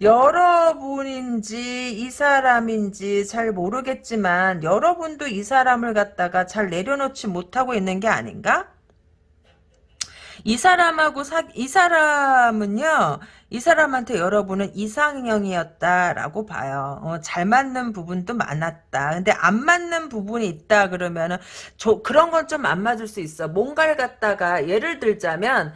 여러분인지, 이 사람인지 잘 모르겠지만, 여러분도 이 사람을 갖다가 잘 내려놓지 못하고 있는 게 아닌가? 이 사람하고 사, 이 사람은요, 이 사람한테 여러분은 이상형이었다라고 봐요. 어, 잘 맞는 부분도 많았다. 근데 안 맞는 부분이 있다 그러면은, 저, 그런 건 좀 안 맞을 수 있어. 뭔가를 갖다가, 예를 들자면,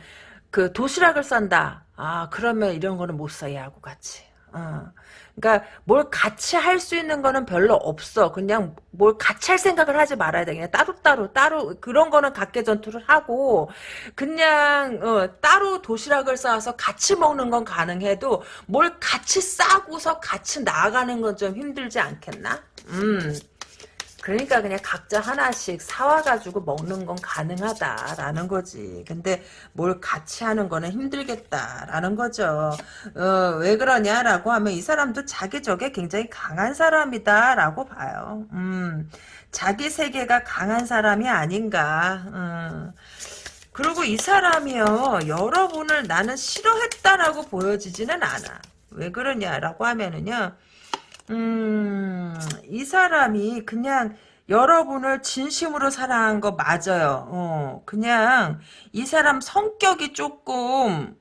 그 도시락을 싼다. 아, 그러면 이런 거는 못 써, 얘하고 같이. 어. 그러니까 뭘 같이 할 수 있는 거는 별로 없어. 그냥 뭘 같이 할 생각을 하지 말아야 돼. 그냥 따로따로 따로 그런 거는 각계 전투를 하고 그냥 어, 따로 도시락을 싸서 같이 먹는 건 가능해도 뭘 같이 싸고서 같이 나아가는 건 좀 힘들지 않겠나? 음. 그러니까 그냥 각자 하나씩 사와가지고 먹는 건 가능하다라는 거지. 근데 뭘 같이 하는 거는 힘들겠다라는 거죠. 어, 왜 그러냐라고 하면 이 사람도 자기 적에 굉장히 강한 사람이다라고 봐요. 음, 자기 세계가 강한 사람이 아닌가. 음. 그리고 이 사람이요, 여러분을 나는 싫어했다라고 보여지지는 않아. 왜 그러냐라고 하면은요, 음, 이 사람이 그냥 여러분을 진심으로 사랑한 거 맞아요. 어, 그냥 이 사람 성격이 조금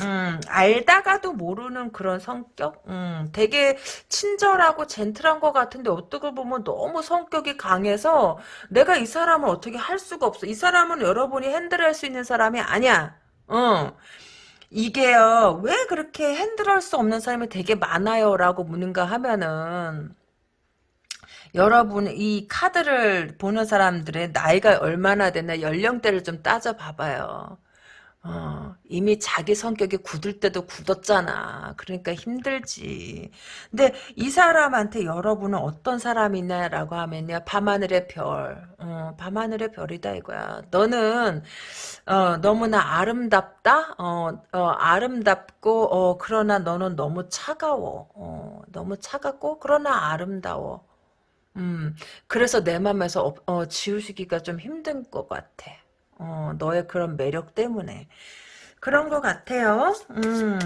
음, 알다가도 모르는 그런 성격? 음, 되게 친절하고 젠틀한 것 같은데 어떻게 보면 너무 성격이 강해서 내가 이 사람을 어떻게 할 수가 없어. 이 사람은 여러분이 핸들할 수 있는 사람이 아니야. 어. 이게요, 왜 그렇게 핸들할 수 없는 사람이 되게 많아요? 라고 묻는가 하면은, 여러분, 이 카드를 보는 사람들의 나이가 얼마나 됐나 연령대를 좀 따져봐봐요. 어, 이미 자기 성격이 굳을 때도 굳었잖아. 그러니까 힘들지. 근데 이 사람한테 여러분은 어떤 사람이냐라고 하면요. 밤하늘의 별. 어, 밤하늘의 별이다 이거야. 너는 어, 너무나 아름답다? 어, 어, 아름답고 어, 그러나 너는 너무 차가워. 어, 너무 차갑고 그러나 아름다워. 음, 그래서 내 맘에서 어, 어, 지우시기가 좀 힘든 것 같아. 어, 너의 그런 매력 때문에. 그런 것 같아요. 음,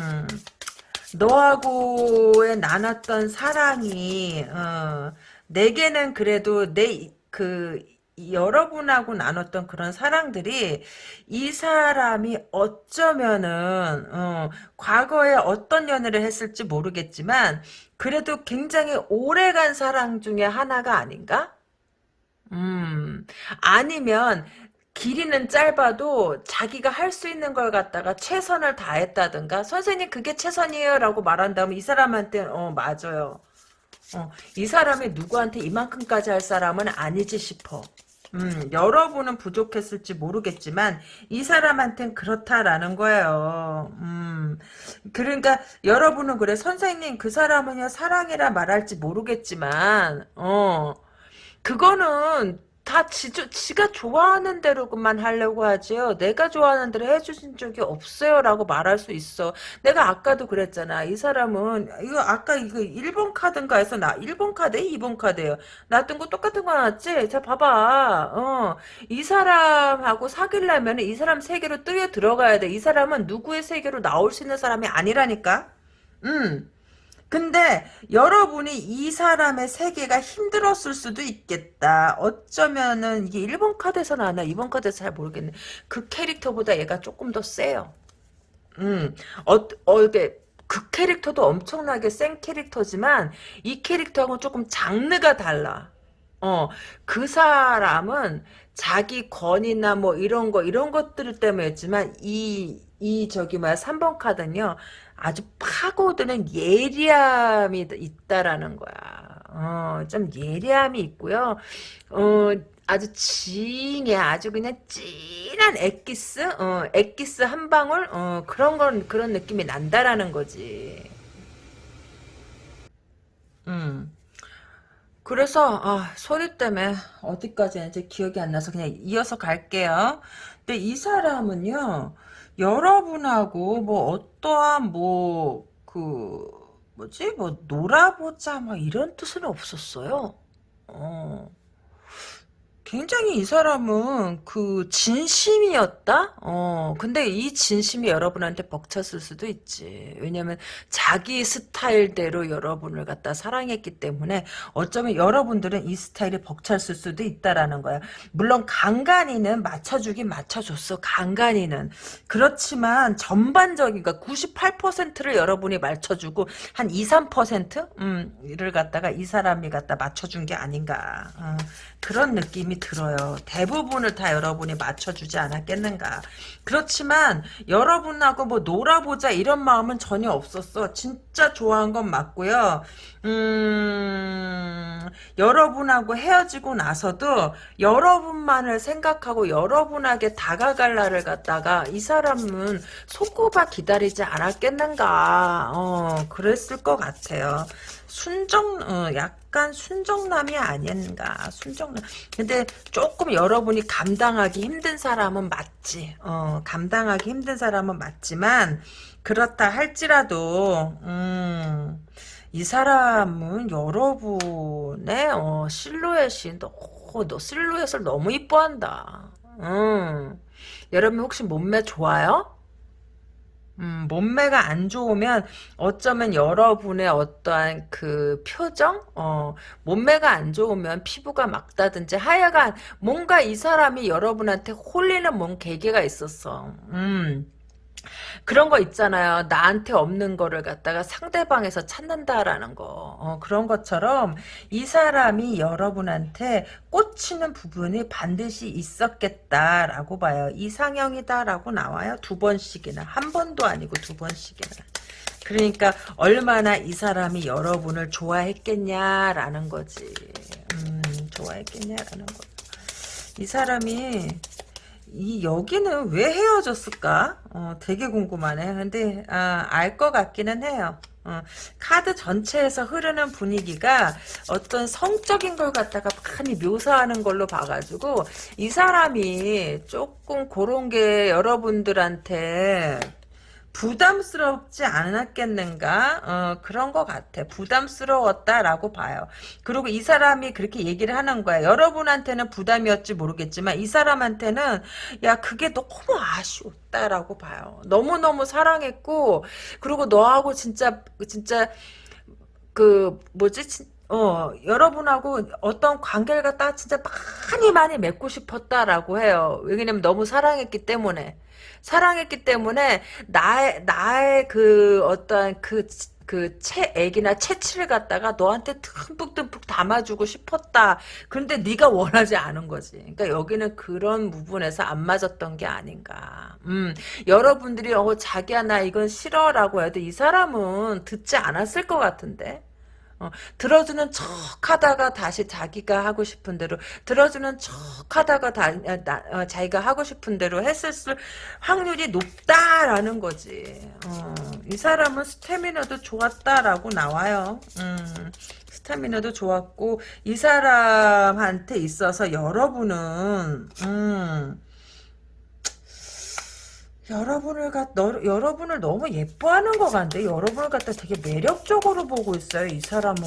너하고의 나눴던 사랑이, 어, 내게는 그래도 내 그 여러분하고 나눴던 그런 사랑들이 이 사람이 어쩌면은 어, 과거에 어떤 연애를 했을지 모르겠지만 그래도 굉장히 오래간 사랑 중에 하나가 아닌가? 음, 아니면 길이는 짧아도 자기가 할 수 있는 걸 갖다가 최선을 다했다든가 선생님 그게 최선이에요? 라고 말한다면 이 사람한테 어 맞아요. 어, 이 사람이 누구한테 이만큼까지 할 사람은 아니지 싶어. 음, 여러분은 부족했을지 모르겠지만 이 사람한텐 그렇다라는 거예요. 음, 그러니까 여러분은 그래 선생님 그 사람은요 사랑이라 말할지 모르겠지만 어 그거는 다 지, 지가 좋아하는 대로만 하려고 하지요. 내가 좋아하는 대로 해주신 적이 없어요. 라고 말할 수 있어. 내가 아까도 그랬잖아. 이 사람은, 이거 아까 이거 1번 카드인가 해서 나 1번 카드, 2번 카드예요. 놔둔 거 똑같은 거 나왔지? 자, 봐봐. 어, 이 사람하고 사귀려면 이 사람 세계로 뛰어 들어가야 돼. 이 사람은 누구의 세계로 나올 수 있는 사람이 아니라니까? 음. 근데 여러분이 이 사람의 세계가 힘들었을 수도 있겠다. 어쩌면은 이게 1번 카드에서 나왔나 2번 카드에서 잘 모르겠네. 그 캐릭터보다 얘가 조금 더 세요. 음, 어, 어, 이게 그 캐릭터도 엄청나게 센 캐릭터지만 이 캐릭터하고는 조금 장르가 달라. 어, 그 사람은 자기 권위나 뭐 이런 거, 이런 것들 때문에였지만, 이, 이, 저기 뭐야, 3번 카드는요, 아주 파고드는 예리함이 있다라는 거야. 어, 좀 예리함이 있고요. 어, 아주 징해. 아주 그냥 진한 엑기스? 어, 엑기스 한 방울? 어, 그런 건, 그런 느낌이 난다라는 거지. 음. 그래서 아, 소리 때문에 어디까지 이제 기억이 안 나서 그냥 이어서 갈게요. 근데 이 사람은요. 여러분하고 뭐 어떠한 뭐 그 뭐지 뭐 놀아보자 뭐 이런 뜻은 없었어요. 어. 굉장히 이 사람은 그 진심이었다? 어, 근데 이 진심이 여러분한테 벅찼을 수도 있지. 왜냐면 자기 스타일대로 여러분을 갖다 사랑했기 때문에 어쩌면 여러분들은 이 스타일이 벅찼을 수도 있다라는 거야. 물론 간간이는 맞춰주긴 맞춰줬어. 간간이는. 그렇지만 전반적인, 그러니까 98%를 여러분이 맞춰주고 한 2, 3%? 음, 를 갖다가 이 사람이 갖다 맞춰준 게 아닌가. 어, 그런 느낌이 들어요. 대부분을 다 여러분이 맞춰주지 않았겠는가. 그렇지만 여러분하고 뭐 놀아보자 이런 마음은 전혀 없었어. 진짜 좋아한 건 맞고요. 음, 여러분하고 헤어지고 나서도 여러분만을 생각하고 여러분에게 다가갈 날을 갖다가 이 사람은 손꼽아 기다리지 않았겠는가. 어, 그랬을 것 같아요. 순정, 어, 약간 순정남이 아닌가. 순정남. 근데 조금 여러분이 감당하기 힘든 사람은 맞지. 어, 감당하기 힘든 사람은 맞지만, 그렇다 할지라도, 음, 이 사람은 여러분의, 어, 실루엣이, 너, 너 실루엣을 너무 이뻐한다. 음, 여러분 혹시 몸매 좋아요? 음, 몸매가 안 좋으면 어쩌면 여러분의 어떠한 그 표정, 어, 몸매가 안 좋으면 피부가 막다든지 하여간 뭔가 이 사람이 여러분한테 홀리는 뭔 계기가 있었어. 음. 그런 거 있잖아요. 나한테 없는 거를 갖다가 상대방에서 찾는다라는 거. 어, 그런 것처럼 이 사람이 여러분한테 꽂히는 부분이 반드시 있었겠다라고 봐요. 이상형이다라고 나와요. 두 번씩이나. 한 번도 아니고 두 번씩이나. 그러니까 얼마나 이 사람이 여러분을 좋아했겠냐라는 거지. 음, 좋아했겠냐라는 거. 이 사람이 이 여기는 왜 헤어졌을까? 어, 되게 궁금하네. 근데 아, 알 것 같기는 해요. 어, 카드 전체에서 흐르는 분위기가 어떤 성적인 걸 갖다가 많이 묘사하는 걸로 봐가지고 이 사람이 조금 그런 게 여러분들한테 부담스럽지 않았겠는가? 어, 그런 것 같아. 부담스러웠다라고 봐요. 그리고 이 사람이 그렇게 얘기를 하는 거야. 여러분한테는 부담이었지 모르겠지만 이 사람한테는 야 그게 너무 아쉬웠다라고 봐요. 너무너무 사랑했고 그리고 너하고 진짜 진짜 그 뭐지 어, 여러분하고 어떤 관계를 갖다가 진짜 많이 많이 맺고 싶었다라고 해요. 왜냐면 너무 사랑했기 때문에. 사랑했기 때문에 나의 나의 그 어떠한 그그 채액이나 채취를 갖다가 너한테 듬뿍듬뿍 담아주고 싶었다. 그런데 네가 원하지 않은 거지. 그러니까 여기는 그런 부분에서 안 맞았던 게 아닌가. 음, 여러분들이 어 자기야 나 이건 싫어라고 해도 이 사람은 듣지 않았을 것 같은데. 어, 들어주는 척 하다가 다시 자기가 하고 싶은 대로 들어주는 척 하다가 다, 아, 나, 어, 자기가 하고 싶은 대로 했을 확률이 높다라는 거지. 어, 이 사람은 스태미너도 좋았다라고 나와요. 음, 스태미너도 좋았고 이 사람한테 있어서 여러분은 음, 여러분을 갖 너, 여러분을 너무 예뻐하는 것 같은데? 여러분을 갖다 되게 매력적으로 보고 있어요 이 사람은.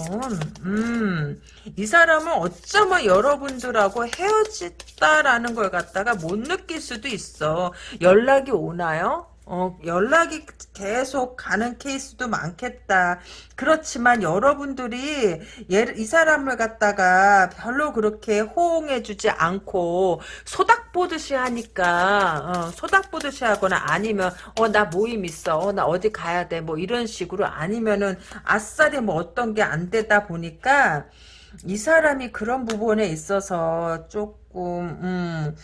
음이 사람은 어쩌면 여러분들하고 헤어졌다라는 걸 갖다가 못 느낄 수도 있어. 연락이 오나요? 어, 연락이 계속 가는 케이스도 많겠다. 그렇지만 여러분들이 얘, 이 사람을 갖다가 별로 그렇게 호응해주지 않고 소닥 보듯이 하니까 어, 소닥 보듯이 하거나 아니면 어 나 모임 있어. 어, 나 어디 가야 돼. 뭐 이런 식으로 아니면은 아싸리 뭐 어떤 게 안 되다 보니까 이 사람이 그런 부분에 있어서 조금 음,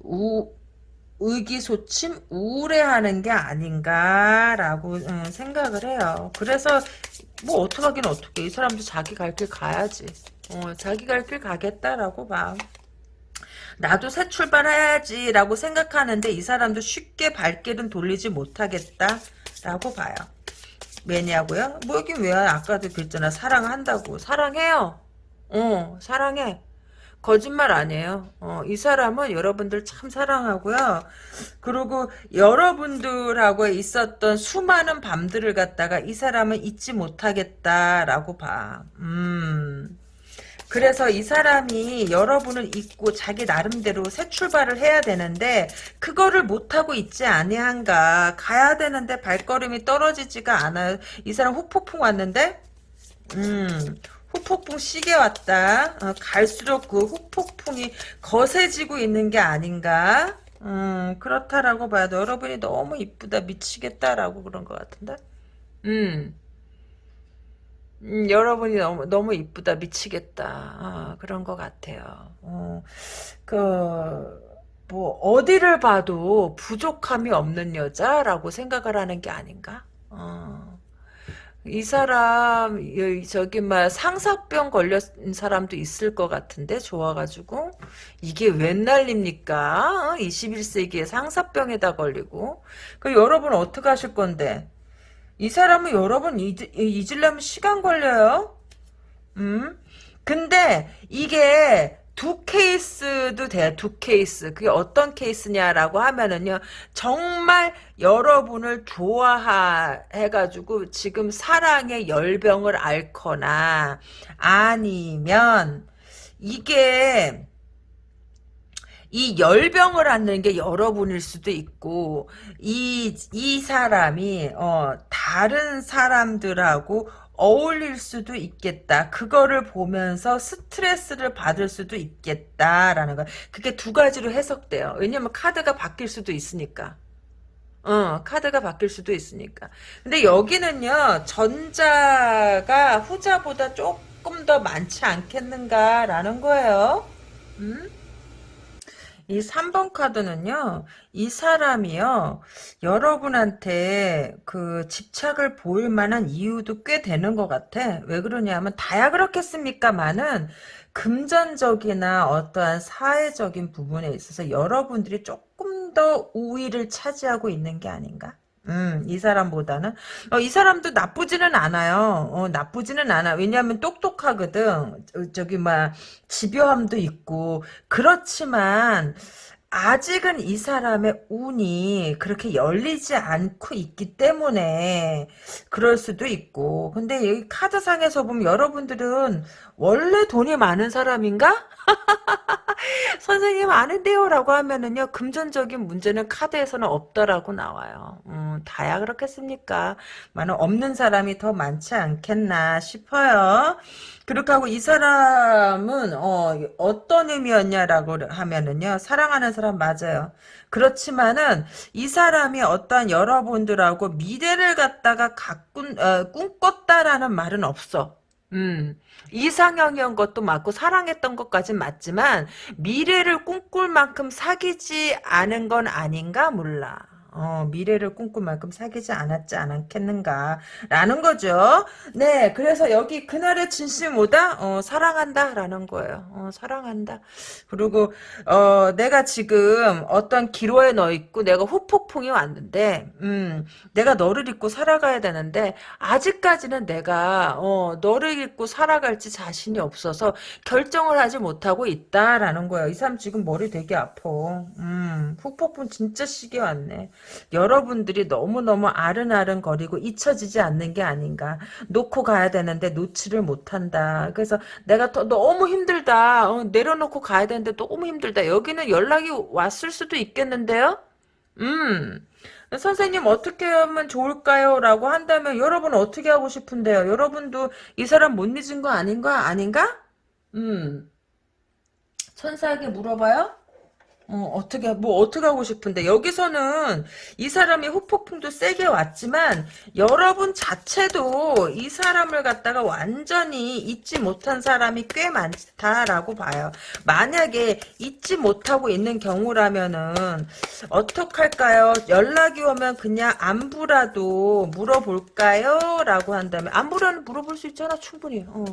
우, 의기소침 우울해하는 게 아닌가라고 음, 생각을 해요. 그래서 뭐 어떡하긴 어떡해. 이 사람도 자기 갈 길 가야지. 어, 자기 갈 길 가겠다라고 봐. 나도 새 출발해야지 라고 생각하는데 이 사람도 쉽게 발길은 돌리지 못하겠다라고 봐요. 왜냐고요? 뭐 여긴 왜 아까도 그랬잖아. 사랑한다고. 사랑해요. 어 사랑해. 거짓말 아니에요. 어, 이 사람은 여러분들 참 사랑하고요. 그리고 여러분들하고 있었던 수많은 밤들을 갖다가 이 사람은 잊지 못하겠다라고 봐. 음. 그래서 이 사람이 여러분을 잊고 자기 나름대로 새 출발을 해야 되는데 그거를 못하고 있지 아니한가 가야 되는데 발걸음이 떨어지지가 않아요 이 사람 후폭풍 왔는데 음 후폭풍 시계 왔다. 어, 갈수록 그 후폭풍이 거세지고 있는 게 아닌가? 음, 그렇다라고 봐도 여러분이 너무 이쁘다 미치겠다라고 그런 것 같은데. 음. 음, 여러분이 너무 너무 이쁘다 미치겠다 어, 그런 것 같아요. 어, 그뭐 어디를 봐도 부족함이 없는 여자라고 생각을 하는 게 아닌가? 어. 이 사람 저기 막 상사병 걸렸는 사람도 있을 것 같은데 좋아가지고 이게 웬 난립니까? 21세기에 어? 상사병에다 걸리고 그 여러분 어떻게 하실 건데? 이 사람은 여러분 잊, 잊으려면 시간 걸려요. 음? 근데 이게 두 케이스도 돼요. 두 케이스. 그게 어떤 케이스냐라고 하면은요. 정말 여러분을 좋아해가지고 지금 사랑의 열병을 앓거나 아니면 이게 이 열병을 앓는 게 여러분일 수도 있고 이 이 사람이 어 다른 사람들하고 어울릴 수도 있겠다. 그거를 보면서 스트레스를 받을 수도 있겠다라는 거. 그게 두 가지로 해석돼요. 왜냐면 카드가 바뀔 수도 있으니까. 어, 카드가 바뀔 수도 있으니까. 근데 여기는요, 전자가 후자보다 조금 더 많지 않겠는가라는 거예요. 음? 이 3번 카드는요, 이 사람이요, 여러분한테 그 집착을 보일 만한 이유도 꽤 되는 것 같아. 왜 그러냐면, 다야 그렇겠습니까만은, 금전적이나 어떠한 사회적인 부분에 있어서 여러분들이 조금 더 우위를 차지하고 있는 게 아닌가? 음, 이 사람보다는. 어, 이 사람도 나쁘지는 않아요. 어, 나쁘지는 않아. 왜냐하면 똑똑하거든. 저기, 막, 집요함도 있고. 그렇지만, 아직은 이 사람의 운이 그렇게 열리지 않고 있기 때문에 그럴 수도 있고. 근데 여기 카드상에서 보면 여러분들은 원래 돈이 많은 사람인가? 선생님 아는데요? 라고 하면은요 금전적인 문제는 카드에서는 없다라고 나와요. 음, 다야 그렇겠습니까? 많은 없는 사람이 더 많지 않겠나 싶어요 그렇게 하고 이 사람은 어, 어떤 의미였냐라고 하면은요 사랑하는 사람 맞아요 그렇지만은 이 사람이 어떤 여러분들하고 미래를 갖다가 가꾼 어, 꿈꿨다라는 말은 없어 음, 이상형이었던 것도 맞고 사랑했던 것까진 맞지만 미래를 꿈꿀 만큼 사귀지 않은 건 아닌가 몰라. 어, 미래를 꿈꿀 만큼 사귀지 않았지 않았겠는가 라는 거죠. 네 그래서 여기 그날의 진심 뭐다? 어, 사랑한다 라는 거예요. 어, 사랑한다. 그리고 어, 내가 지금 어떤 기로에 너 있고 내가 후폭풍이 왔는데 음, 내가 너를 잊고 살아가야 되는데 아직까지는 내가 어, 너를 잊고 살아갈지 자신이 없어서 결정을 하지 못하고 있다라는 거예요. 이 사람 지금 머리 되게 아파. 음, 후폭풍 진짜 시게 왔네. 여러분들이 너무너무 아른아른 거리고 잊혀지지 않는 게 아닌가. 놓고 가야 되는데 놓지를 못한다. 그래서 내가 더, 너무 힘들다. 어, 내려놓고 가야 되는데 너무 힘들다. 여기는 연락이 왔을 수도 있겠는데요? 음. 선생님 어떻게 하면 좋을까요? 라고 한다면 여러분 어떻게 하고 싶은데요? 여러분도 이 사람 못 잊은 거 아닌가? 아닌가? 음. 천사에게 물어봐요? 어, 어떻게, 뭐, 어떻게 하고 싶은데, 여기서는 이 사람이 후폭풍도 세게 왔지만, 여러분 자체도 이 사람을 갖다가 완전히 잊지 못한 사람이 꽤 많다라고 봐요. 만약에 잊지 못하고 있는 경우라면은, 어떡할까요? 연락이 오면 그냥 안부라도 물어볼까요? 라고 한다면, 안부라는 물어볼 수 있잖아, 충분히. 어.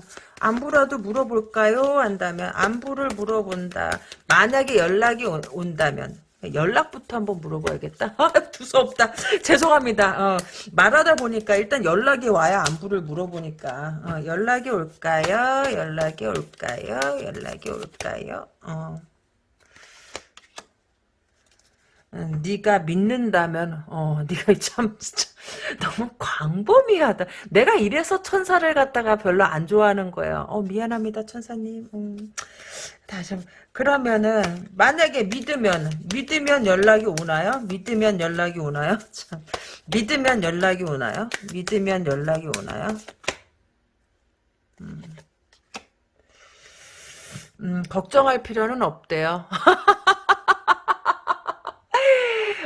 안부라도 물어볼까요? 한다면, 안부를 물어본다. 만약에 연락이 오, 온다면 연락부터 한번 물어봐야겠다. 두서없다. 죄송합니다. 어, 말하다 보니까 일단 연락이 와야 안부를 물어보니까 어, 연락이 올까요? 연락이 올까요? 연락이 올까요? 어. 음, 네가 믿는다면 어 네가 참 진짜 너무 광범위하다. 내가 이래서 천사를 갖다가 별로 안 좋아하는 거예요. 어 미안합니다 천사님. 음, 다시 그러면은 만약에 믿으면 믿으면 연락이 오나요? 믿으면 연락이 오나요? 참 믿으면 연락이 오나요? 믿으면 연락이 오나요? 음, 음 걱정할 필요는 없대요.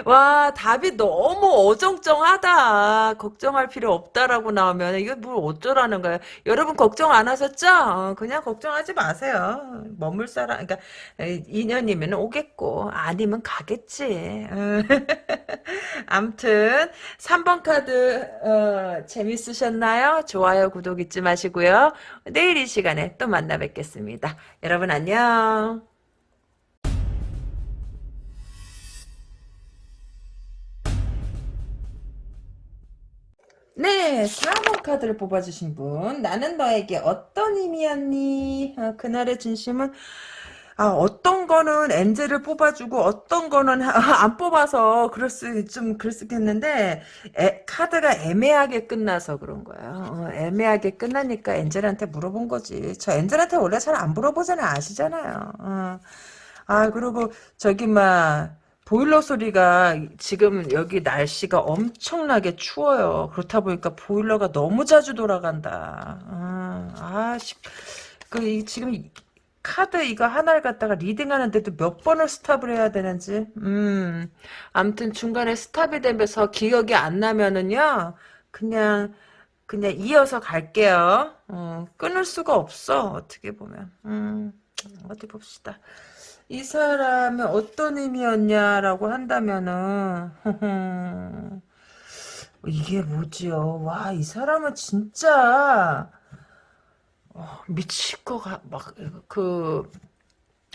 와 답이 너무 어정쩡하다. 걱정할 필요 없다라고 나오면 이게 뭘 어쩌라는 거야. 여러분 걱정 안 하셨죠? 어, 그냥 걱정하지 마세요. 머물 사람 그러니까 2년이면 오겠고 아니면 가겠지. 암튼 3번 카드 어, 재밌으셨나요? 좋아요 구독 잊지 마시고요. 내일 이 시간에 또 만나 뵙겠습니다. 여러분 안녕. 네, 4번 카드를 뽑아주신 분. 나는 너에게 어떤 의미였니? 어, 그날의 진심은 아, 어떤 거는 엔젤을 뽑아주고 어떤 거는 안 뽑아서 그럴 수, 좀 에, 카드가 애매하게 끝나서 그런 거예요. 어, 애매하게 끝나니까 엔젤한테 물어본 거지. 저 엔젤한테 원래 잘 안 물어보잖아요. 아시잖아요. 어. 아, 그리고 저기 막 보일러 소리가 지금 여기 날씨가 엄청나게 추워요. 그렇다 보니까 보일러가 너무 자주 돌아간다. 아, 아 그, 지금 카드 이거 하나를 갖다가 리딩하는데도 몇 번을 스탑을 해야 되는지. 음, 아무튼 중간에 스탑이 되면서 기억이 안 나면은요, 그냥, 그냥 이어서 갈게요. 어, 끊을 수가 없어, 어떻게 보면. 음, 어디 봅시다. 이 사람은 어떤 의미였냐라고 한다면은 이게 뭐지요? 와, 이 사람은 진짜 어, 미칠 것 같, 막, 그,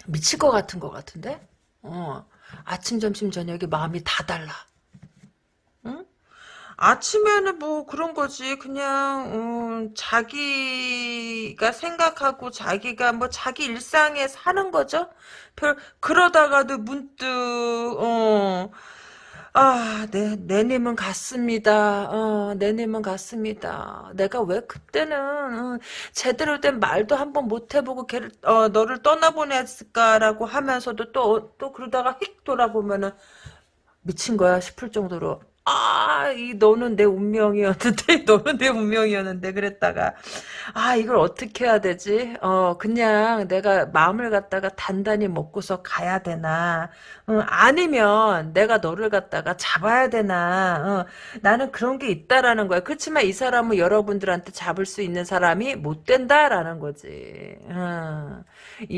미칠 것 같은 것 같은데? 어, 아침, 점심, 저녁에 마음이 다 달라. 응? 아침에는 뭐 그런 거지 그냥 음, 자기가 생각하고 자기가 뭐 자기 일상에 사는 거죠 별 그러다가도 문득 어 아, 네, 내님은 같습니다. 어, 내님은 같습니다. 내가 왜 그때는 어, 제대로 된 말도 한번 못 해보고 걔를 어, 너를 떠나보냈을까라고 하면서도 또 또 그러다가 휙 돌아보면은 미친 거야 싶을 정도로 아, 이 너는 내 운명이었는데 너는 내 운명이었는데 그랬다가 아 이걸 어떻게 해야 되지? 어 그냥 내가 마음을 갖다가 단단히 먹고서 가야 되나? 어, 아니면 내가 너를 갖다가 잡아야 되나? 어, 나는 그런 게 있다라는 거야. 그렇지만 이 사람은 여러분들한테 잡을 수 있는 사람이 못 된다라는 거지. 어.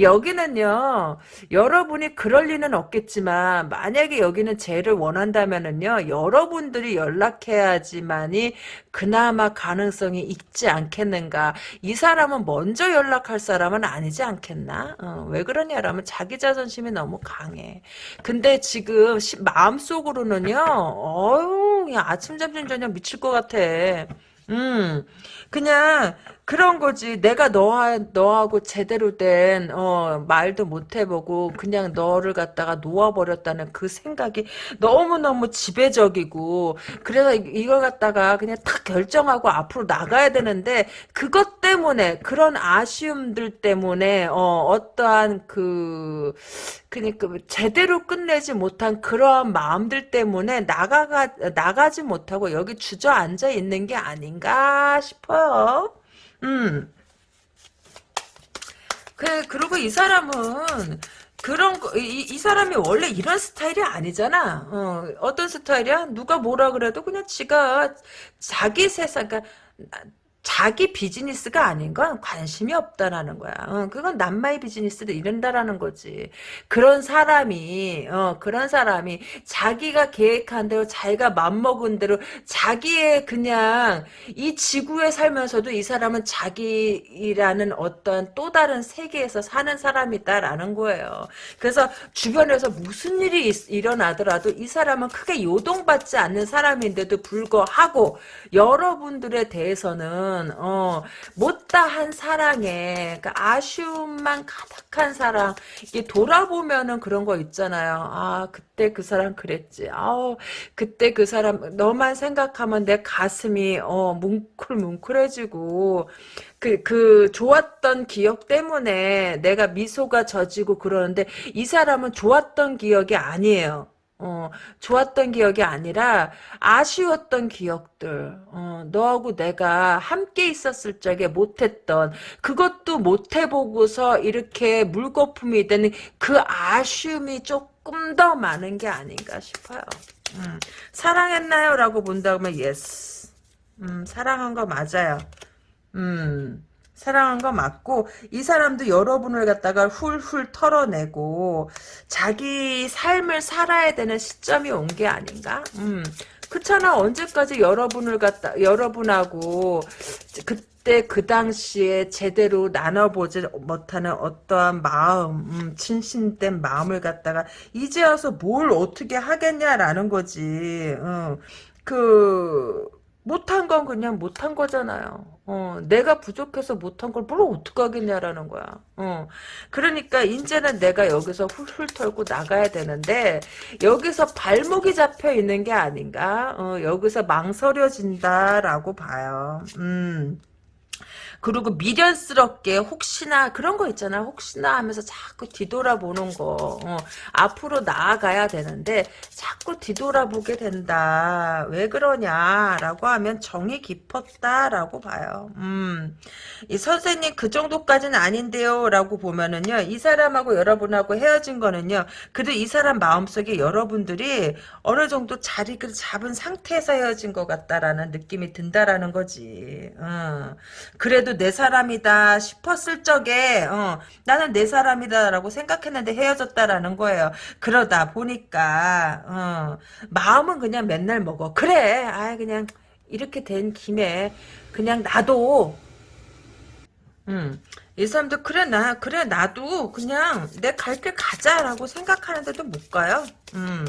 여기는요 여러분이 그럴 리는 없겠지만 만약에 여기는 죄를 원한다면은요 여러분들이 연락해야지만이 그나마 가능성이 있지 않겠는가 이 사람은 먼저 연락할 사람은 아니지 않겠나? 어, 왜 그러냐라면 자기 자존심이 너무 강해. 근데 지금 시, 마음속으로는요 어유 아침 점심 저녁 미칠 것 같아. 음, 그냥 그런 거지. 내가 너하, 너하고 제대로 된, 어, 말도 못 해보고, 그냥 너를 갖다가 놓아버렸다는 그 생각이 너무너무 지배적이고, 그래서 이- 이걸 갖다가 그냥 탁 결정하고 앞으로 나가야 되는데, 그것 때문에, 그런 아쉬움들 때문에, 어, 어떠한 그, 그니까 제대로 끝내지 못한 그러한 마음들 때문에 나가가, 나가지 못하고 여기 주저앉아 있는 게 아닌가 싶어요. 음. 그, 그리고 이 사람은, 그런 거, 이, 이 사람이 원래 이런 스타일이 아니잖아. 어, 어떤 스타일이야? 누가 뭐라 그래도 그냥 지가 자기 세상, 그러니까 자기 비즈니스가 아닌 건 관심이 없다라는 거야. 어, 그건 남마의 비즈니스를 이른다라는 거지. 그런 사람이, 어, 그런 사람이 자기가 계획한 대로, 자기가 맘먹은 대로, 자기의 그냥 이 지구에 살면서도 이 사람은 자기라는 어떤 또 다른 세계에서 사는 사람이다라는 거예요. 그래서 주변에서 무슨 일이 있- 일어나더라도 이 사람은 크게 요동받지 않는 사람인데도 불구하고 여러분들에 대해서는 어, 못다한 사랑에 그러니까 아쉬움만 가득한 사랑 이게 돌아보면은 그런 거 있잖아요. 아 그때 그 사람 그랬지. 아우 그때 그 사람 너만 생각하면 내 가슴이 어 뭉클뭉클해지고 그, 그, 좋았던 기억 때문에 내가 미소가 져지고 그러는데, 이 사람은 좋았던 기억이 아니에요. 어, 좋았던 기억이 아니라, 아쉬웠던 기억들, 어, 너하고 내가 함께 있었을 적에 못했던, 그것도 못해보고서 이렇게 물거품이 되는 그 아쉬움이 조금 더 많은 게 아닌가 싶어요. 음, 사랑했나요? 라고 본다면, yes. 음, 사랑한 거 맞아요. 음, 사랑한 거 맞고, 이 사람도 여러분을 갖다가 훌훌 털어내고, 자기 삶을 살아야 되는 시점이 온 게 아닌가? 음, 그렇잖아. 언제까지 여러분을 갖다, 여러분하고, 그때 그 당시에 제대로 나눠보지 못하는 어떠한 마음, 음, 진심된 마음을 갖다가, 이제 와서 뭘 어떻게 하겠냐라는 거지. 어, 그, 못한 건 그냥 못한 거잖아요. 어, 내가 부족해서 못한 걸 뭘 어떡하겠냐라는 거야. 어, 그러니까 이제는 내가 여기서 훌훌 털고 나가야 되는데 여기서 발목이 잡혀 있는 게 아닌가? 어, 여기서 망설여진다라고 봐요. 음. 그리고 미련스럽게 혹시나 그런 거 있잖아. 혹시나 하면서 자꾸 뒤돌아보는 거. 어, 앞으로 나아가야 되는데 자꾸 뒤돌아보게 된다. 왜 그러냐라고 하면 정이 깊었다라고 봐요. 음. 이 선생님 그 정도까지는 아닌데요 라고 보면은요. 이 사람하고 여러분하고 헤어진 거는요. 그래도 이 사람 마음속에 여러분들이 어느 정도 자리를 잡은 상태에서 헤어진 것 같다라는 느낌이 든다라는 거지. 어. 그래도 내 사람이다 싶었을 적에 어, 나는 내 사람이다라고 생각했는데 헤어졌다라는 거예요. 그러다 보니까 어, 마음은 그냥 맨날 먹어. 그래, 아 그냥 이렇게 된 김에 그냥 나도 음. 이 사람도 그래 나 그래 나도 그냥 내 갈 길 가자라고 생각하는데도 못 가요. 음.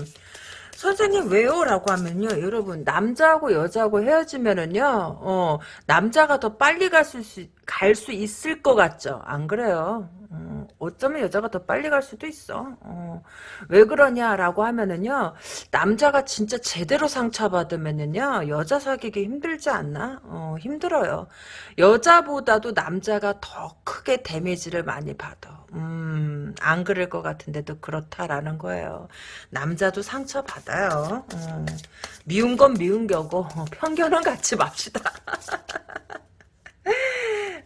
선생님 왜요? 라고 하면요. 여러분 남자하고 여자하고 헤어지면은요. 어, 남자가 더 빨리 갈수 갈수 있을 것 같죠? 안 그래요? 어, 어쩌면 여자가 더 빨리 갈 수도 있어. 어, 왜 그러냐라고 하면은요. 남자가 진짜 제대로 상처받으면은요. 여자 사귀기 힘들지 않나? 어, 힘들어요. 여자보다도 남자가 더 크게 데미지를 많이 받아. 음, 안 그럴 것 같은데도 그렇다라는 거예요. 남자도 상처받아요. 어, 미운 건 미운 겨고 어, 편견은 갖지 맙시다.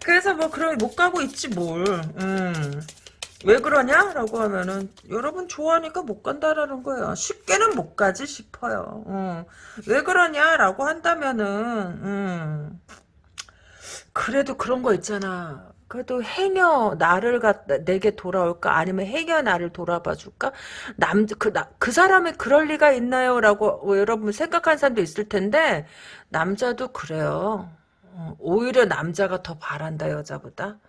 그래서 뭐 그럼 못 가고 있지 뭘. 음. 왜 그러냐? 라고 하면은 여러분 좋아하니까 못 간다라는 거예요. 쉽게는 못 가지 싶어요. 어. 왜 그러냐? 라고 한다면은 음. 그래도 그런 거 있잖아. 그래도 해녀 나를 갖다 내게 돌아올까 아니면 해녀 나를 돌아봐 줄까 남그그 그 사람이 그럴 리가 있나요라고 여러분 생각하는 사람도 있을 텐데 남자도 그래요. 어, 오히려 남자가 더 바란다 여자보다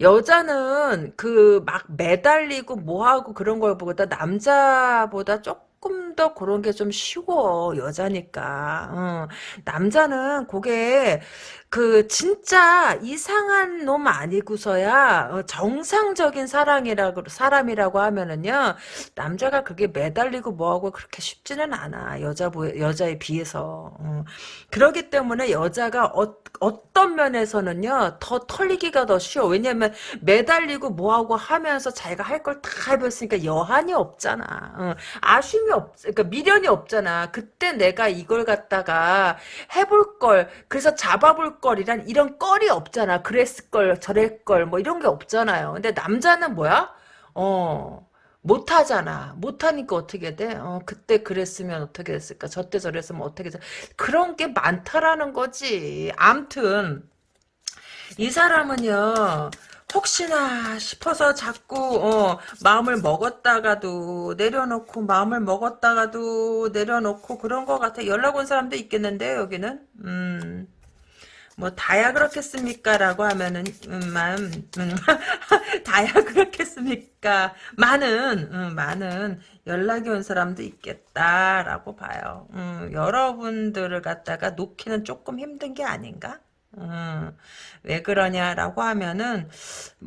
여자는 그 막 매달리고 뭐하고 그런 걸 보다 남자보다 조금 더 그런 게 좀 쉬워 여자니까 어. 남자는 그게 그 진짜 이상한 놈 아니고서야 어, 정상적인 사랑이라고 사람이라고 하면은요 남자가 그게 매달리고 뭐하고 그렇게 쉽지는 않아 여자 여자에 비해서 어. 그러기 때문에 여자가 어, 어떤 면에서는요 더 털리기가 더 쉬워 왜냐면 매달리고 뭐하고 하면서 자기가 할 걸 다 해봤으니까 여한이 없잖아 어. 아쉬움이 없 그러니까 미련이 없잖아 그때 내가 이걸 갖다가 해볼 걸 그래서 잡아볼 거리란 이런 껄이 없잖아. 그랬을 걸, 저랬 걸, 뭐 이런 게 없잖아요. 근데 남자는 뭐야? 어, 못하잖아. 못하니까 어떻게 돼? 어, 그때 그랬으면 어떻게 됐을까? 저때 저랬으면 어떻게 됐 그런 게 많다라는 거지. 암튼, 이 사람은요, 혹시나 싶어서 자꾸 어, 마음을 먹었다가도 내려놓고 마음을 먹었다가도 내려놓고 그런 것 같아 연락 온 사람도 있겠는데 여기는 음. 뭐 다야 그렇겠습니까? 라고 하면은 음, 만, 음, 다야 그렇겠습니까? 많은 음, 많은 연락이 온 사람도 있겠다라고 봐요. 음, 여러분들을 갖다가 놓기는 조금 힘든 게 아닌가? 음, 왜 그러냐라고 하면은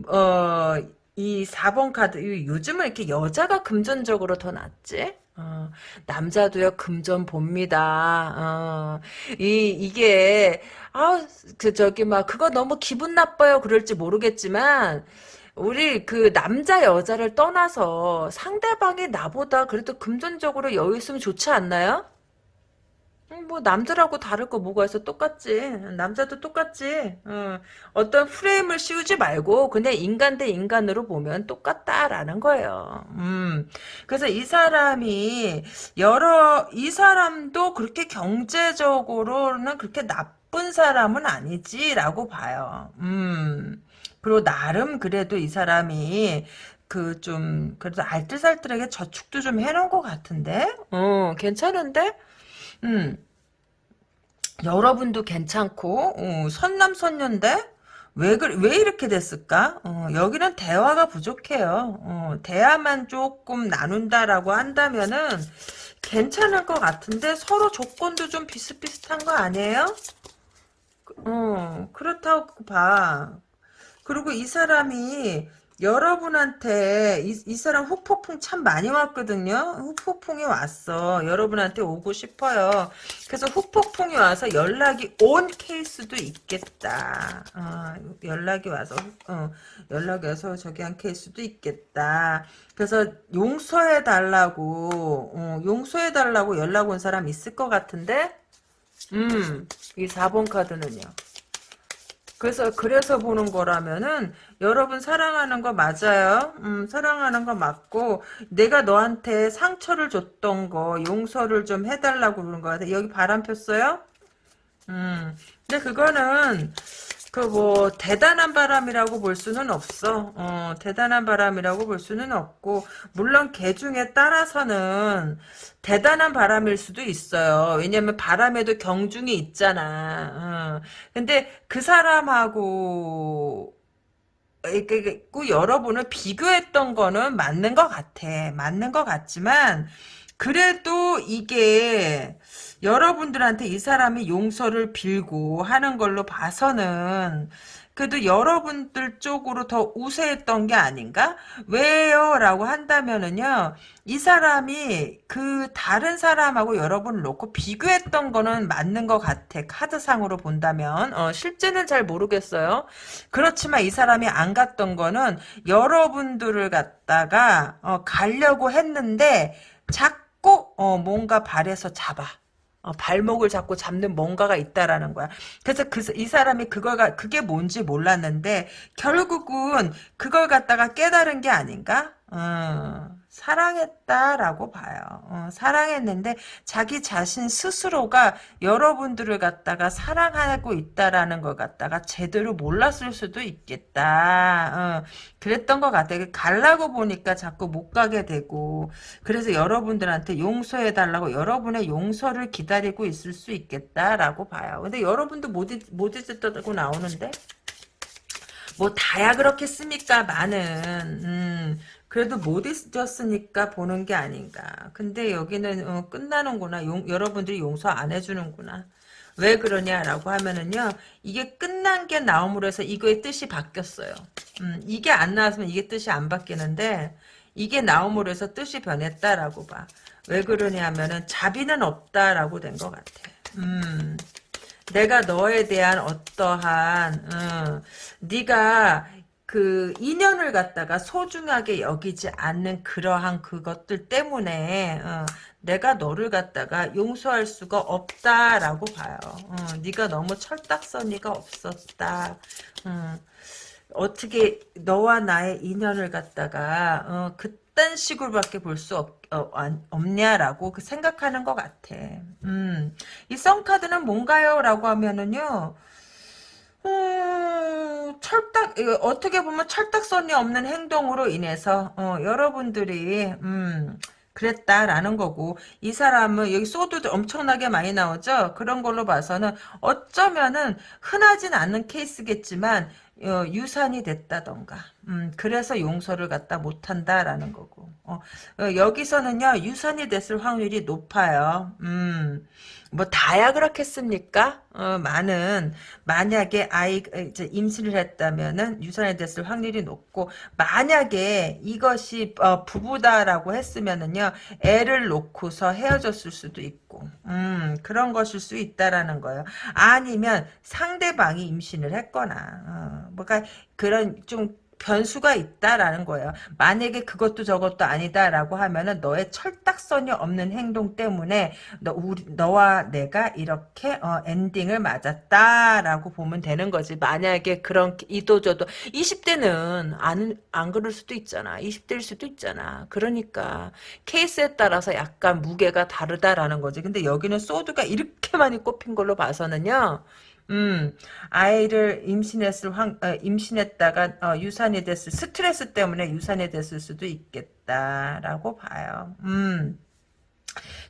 어, 이 4번 카드 요즘은 이렇게 여자가 금전적으로 더 낫지? 어, 남자도요 금전 봅니다. 어, 이 이게 아그 저기 막 그거 너무 기분 나빠요 그럴지 모르겠지만 우리 그 남자 여자를 떠나서 상대방이 나보다 그래도 금전적으로 여유 있으면 좋지 않나요? 뭐 남들하고 다를 거 뭐가 있어 똑같지 남자도 똑같지 어. 어떤 프레임을 씌우지 말고 그냥 인간 대 인간으로 보면 똑같다라는 거예요 음. 그래서 이 사람이 여러 이 사람도 그렇게 경제적으로는 그렇게 나쁜 사람은 아니지라고 봐요 음. 그리고 나름 그래도 이 사람이 그 좀 그래도 알뜰살뜰하게 저축도 좀 해놓은 것 같은데 어 괜찮은데 음. 여러분도 괜찮고 어, 선남선녀인데 왜, 그, 왜 이렇게 됐을까? 어, 여기는 대화가 부족해요. 어, 대화만 조금 나눈다라고 한다면은 괜찮을 것 같은데 서로 조건도 좀 비슷비슷한 거 아니에요? 어, 그렇다고 봐. 그리고 이 사람이 여러분한테 이, 이 사람 후폭풍 참 많이 왔거든요. 후폭풍이 왔어. 여러분한테 오고 싶어요. 그래서 후폭풍이 와서 연락이 온 케이스도 있겠다. 어, 연락이 와서 어, 연락이 와서 저기 한 케이스도 있겠다. 그래서 용서해 달라고 어, 용서해 달라고 연락 온 사람 있을 것 같은데 음, 이 4번 카드는요. 그래서 그래서 보는 거라면은 여러분 사랑하는 거 맞아요. 음, 사랑하는 거 맞고 내가 너한테 상처를 줬던 거 용서를 좀 해달라고 그러는 거 같아. 여기 바람 폈어요? 음, 근데 그거는 그뭐 대단한 바람이라고 볼 수는 없어. 어, 대단한 바람이라고 볼 수는 없고 물론 개 중에 따라서는 대단한 바람일 수도 있어요. 왜냐면 바람에도 경중이 있잖아. 어. 근데 그 사람하고 그 여러분을 비교했던 거는 맞는 것 같아. 맞는 것 같지만 그래도 이게 여러분들한테 이 사람이 용서를 빌고 하는 걸로 봐서는 그래도 여러분들 쪽으로 더 우세했던 게 아닌가? 왜요? 라고 한다면은요, 이 사람이 그 다른 사람하고 여러분을 놓고 비교했던 거는 맞는 것 같아. 카드상으로 본다면. 어, 실제는 잘 모르겠어요. 그렇지만 이 사람이 안 갔던 거는 여러분들을 갖다가, 어, 가려고 했는데, 자꾸, 어, 뭔가 발에서 잡아. 어, 발목을 잡고 잡는 뭔가가 있다라는 거야. 그래서 그, 이 사람이 그걸, 그게 뭔지 몰랐는데, 결국은 그걸 갖다가 깨달은 게 아닌가? 어, 사랑했다라고 봐요. 어, 사랑했는데 자기 자신 스스로가 여러분들을 갖다가 사랑하고 있다라는 걸 갖다가 제대로 몰랐을 수도 있겠다. 어, 그랬던 것 같아요. 갈라고 보니까 자꾸 못 가게 되고 그래서 여러분들한테 용서해달라고 여러분의 용서를 기다리고 있을 수 있겠다라고 봐요. 근데 여러분도 못, 잊, 못 잊었다고 나오는데? 뭐 다야 그렇겠습니까 많은 음, 그래도 못 잊었으니까 보는 게 아닌가. 근데 여기는 어, 끝나는구나. 용, 여러분들이 용서 안 해주는구나. 왜 그러냐라고 하면은요. 이게 끝난 게 나옴으로 해서 이거의 뜻이 바뀌었어요. 음, 이게 안 나왔으면 이게 뜻이 안 바뀌는데 이게 나옴으로 해서 뜻이 변했다라고 봐. 왜 그러냐 하면은 자비는 없다라고 된 것 같아. 음, 내가 너에 대한 어떠한 어, 네가 그 인연을 갖다가 소중하게 여기지 않는 그러한 그것들 때문에 어, 내가 너를 갖다가 용서할 수가 없다라고 봐요. 어, 네가 너무 철딱서니가 없었다. 어, 어떻게 너와 나의 인연을 갖다가 어, 그딴 식으로밖에 볼 수 없, 어, 없냐라고 그 생각하는 것 같아. 음, 이 썬카드는 뭔가요? 라고 하면은요. 음, 철딱 어떻게 보면 철딱선이 없는 행동으로 인해서 어, 여러분들이 음, 그랬다라는 거고 이 사람은 여기 소드도 엄청나게 많이 나오죠. 그런 걸로 봐서는 어쩌면은 흔하진 않은 케이스겠지만 어, 유산이 됐다던가 음, 그래서 용서를 갖다 못한다라는 거고 어, 어, 여기서는요 유산이 됐을 확률이 높아요. 음, 뭐 다야 그렇겠습니까? 어, 많은 만약에 아이 이제 임신을 했다면은 유산이 됐을 확률이 높고 만약에 이것이 어, 부부다라고 했으면은요 애를 놓고서 헤어졌을 수도 있고 음, 그런 것일 수 있다라는 거예요. 아니면 상대방이 임신을 했거나 어, 뭐가 그런 좀 변수가 있다라는 거예요. 만약에 그것도 저것도 아니다라고 하면은 너의 철딱선이 없는 행동 때문에 너 우리 너와 내가 이렇게 어, 엔딩을 맞았다라고 보면 되는 거지. 만약에 그런 이도저도 20대는 안 안 그럴 수도 있잖아. 20대일 수도 있잖아. 그러니까 케이스에 따라서 약간 무게가 다르다라는 거지. 근데 여기는 소드가 이렇게 많이 꼽힌 걸로 봐서는요. 음, 아이를 임신했을 황, 어, 임신했다가 어, 유산이 됐을 스트레스 때문에 유산이 됐을 수도 있겠다라고 봐요. 음.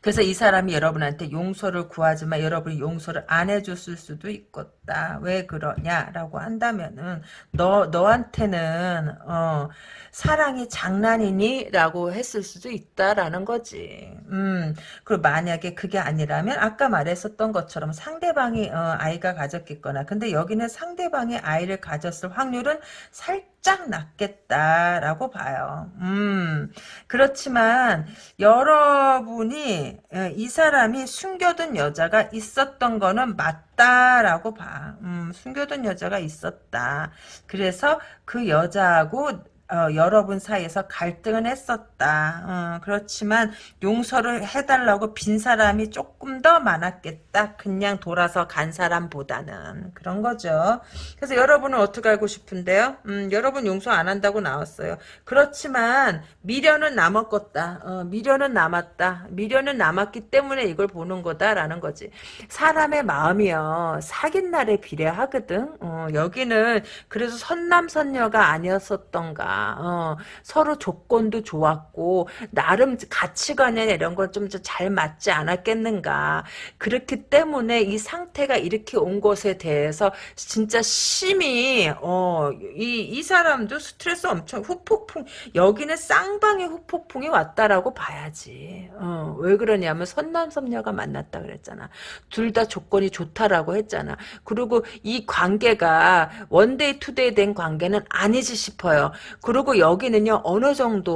그래서 이 사람이 여러분한테 용서를 구하지만 여러분이 용서를 안 해줬을 수도 있겠다. 왜 그러냐라고 한다면은 너 너한테는 어 사랑이 장난이니? 라고 했을 수도 있다라는 거지. 음, 그리고 만약에 그게 아니라면 아까 말했었던 것처럼 상대방이 어, 아이가 가졌겠거나 근데 여기는 상대방이 아이를 가졌을 확률은 살짝 낮겠다라고 봐요. 음, 그렇지만 여러분이 어, 이 사람이 숨겨둔 여자가 있었던 거는 맞다라고 봐. 음, 숨겨둔 여자가 있었다. 그래서 그 여자하고 어, 여러분 사이에서 갈등은 했었다. 어, 그렇지만 용서를 해달라고 빈 사람이 조금 더 많았겠다. 그냥 돌아서 간 사람보다는 그런 거죠. 그래서 여러분은 어떻게 알고 싶은데요? 음, 여러분 용서 안 한다고 나왔어요. 그렇지만 미련은 남았겠다. 어, 미련은 남았다. 미련은 남았기 때문에 이걸 보는 거다라는 거지. 사람의 마음이요 사귄 날에 비례하거든. 어, 여기는 그래서 선남선녀가 아니었었던가. 어, 서로 조건도 좋았고 나름 가치관이나 이런 건 좀 잘 맞지 않았겠는가. 그렇기 때문에 이 상태가 이렇게 온 것에 대해서 진짜 심히 어, 이, 이 사람도 스트레스 엄청 후폭풍 여기는 쌍방의 후폭풍이 왔다라고 봐야지. 어, 왜 그러냐면 선남선녀가 만났다 그랬잖아. 둘 다 조건이 좋다라고 했잖아. 그리고 이 관계가 one day two day 된 관계는 아니지 싶어요. 그리고 여기는요 어느 정도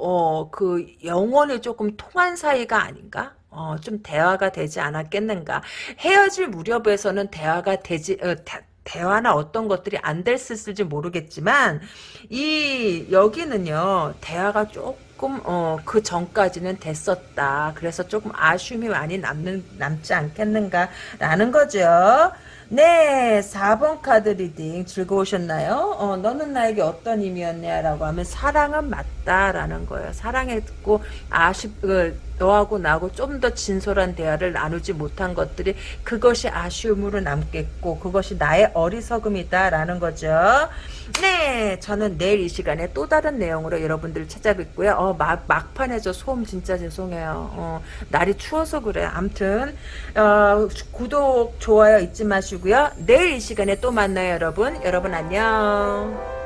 어, 그 영혼이 조금 통한 사이가 아닌가? 어, 좀 대화가 되지 않았겠는가. 헤어질 무렵에서는 대화가 되지, 어, 대, 대화나 어떤 것들이 안 됐을지 모르겠지만, 이, 여기는요, 대화가 조금, 어, 그 전까지는 됐었다. 그래서 조금 아쉬움이 많이 남는, 남지 않겠는가라는 거죠. 네, 4번 카드 reading 즐거우셨나요? 어, 너는 나에게 어떤 의미였냐? 라고 하면 사랑은 맞다라는 거예요. 사랑했고, 아쉽, 그, 너하고 나하고 좀 더 진솔한 대화를 나누지 못한 것들이 그것이 아쉬움으로 남겠고, 그것이 나의 어리석음이다라는 거죠. 네, 저는 내일 이 시간에 또 다른 내용으로 여러분들을 찾아뵙고요. 어, 막, 막판에 저 소음 진짜 죄송해요. 어, 날이 추워서 그래. 암튼, 어, 구독, 좋아요 잊지 마시고요. 내일 이 시간에 또 만나요, 여러분. 여러분 안녕.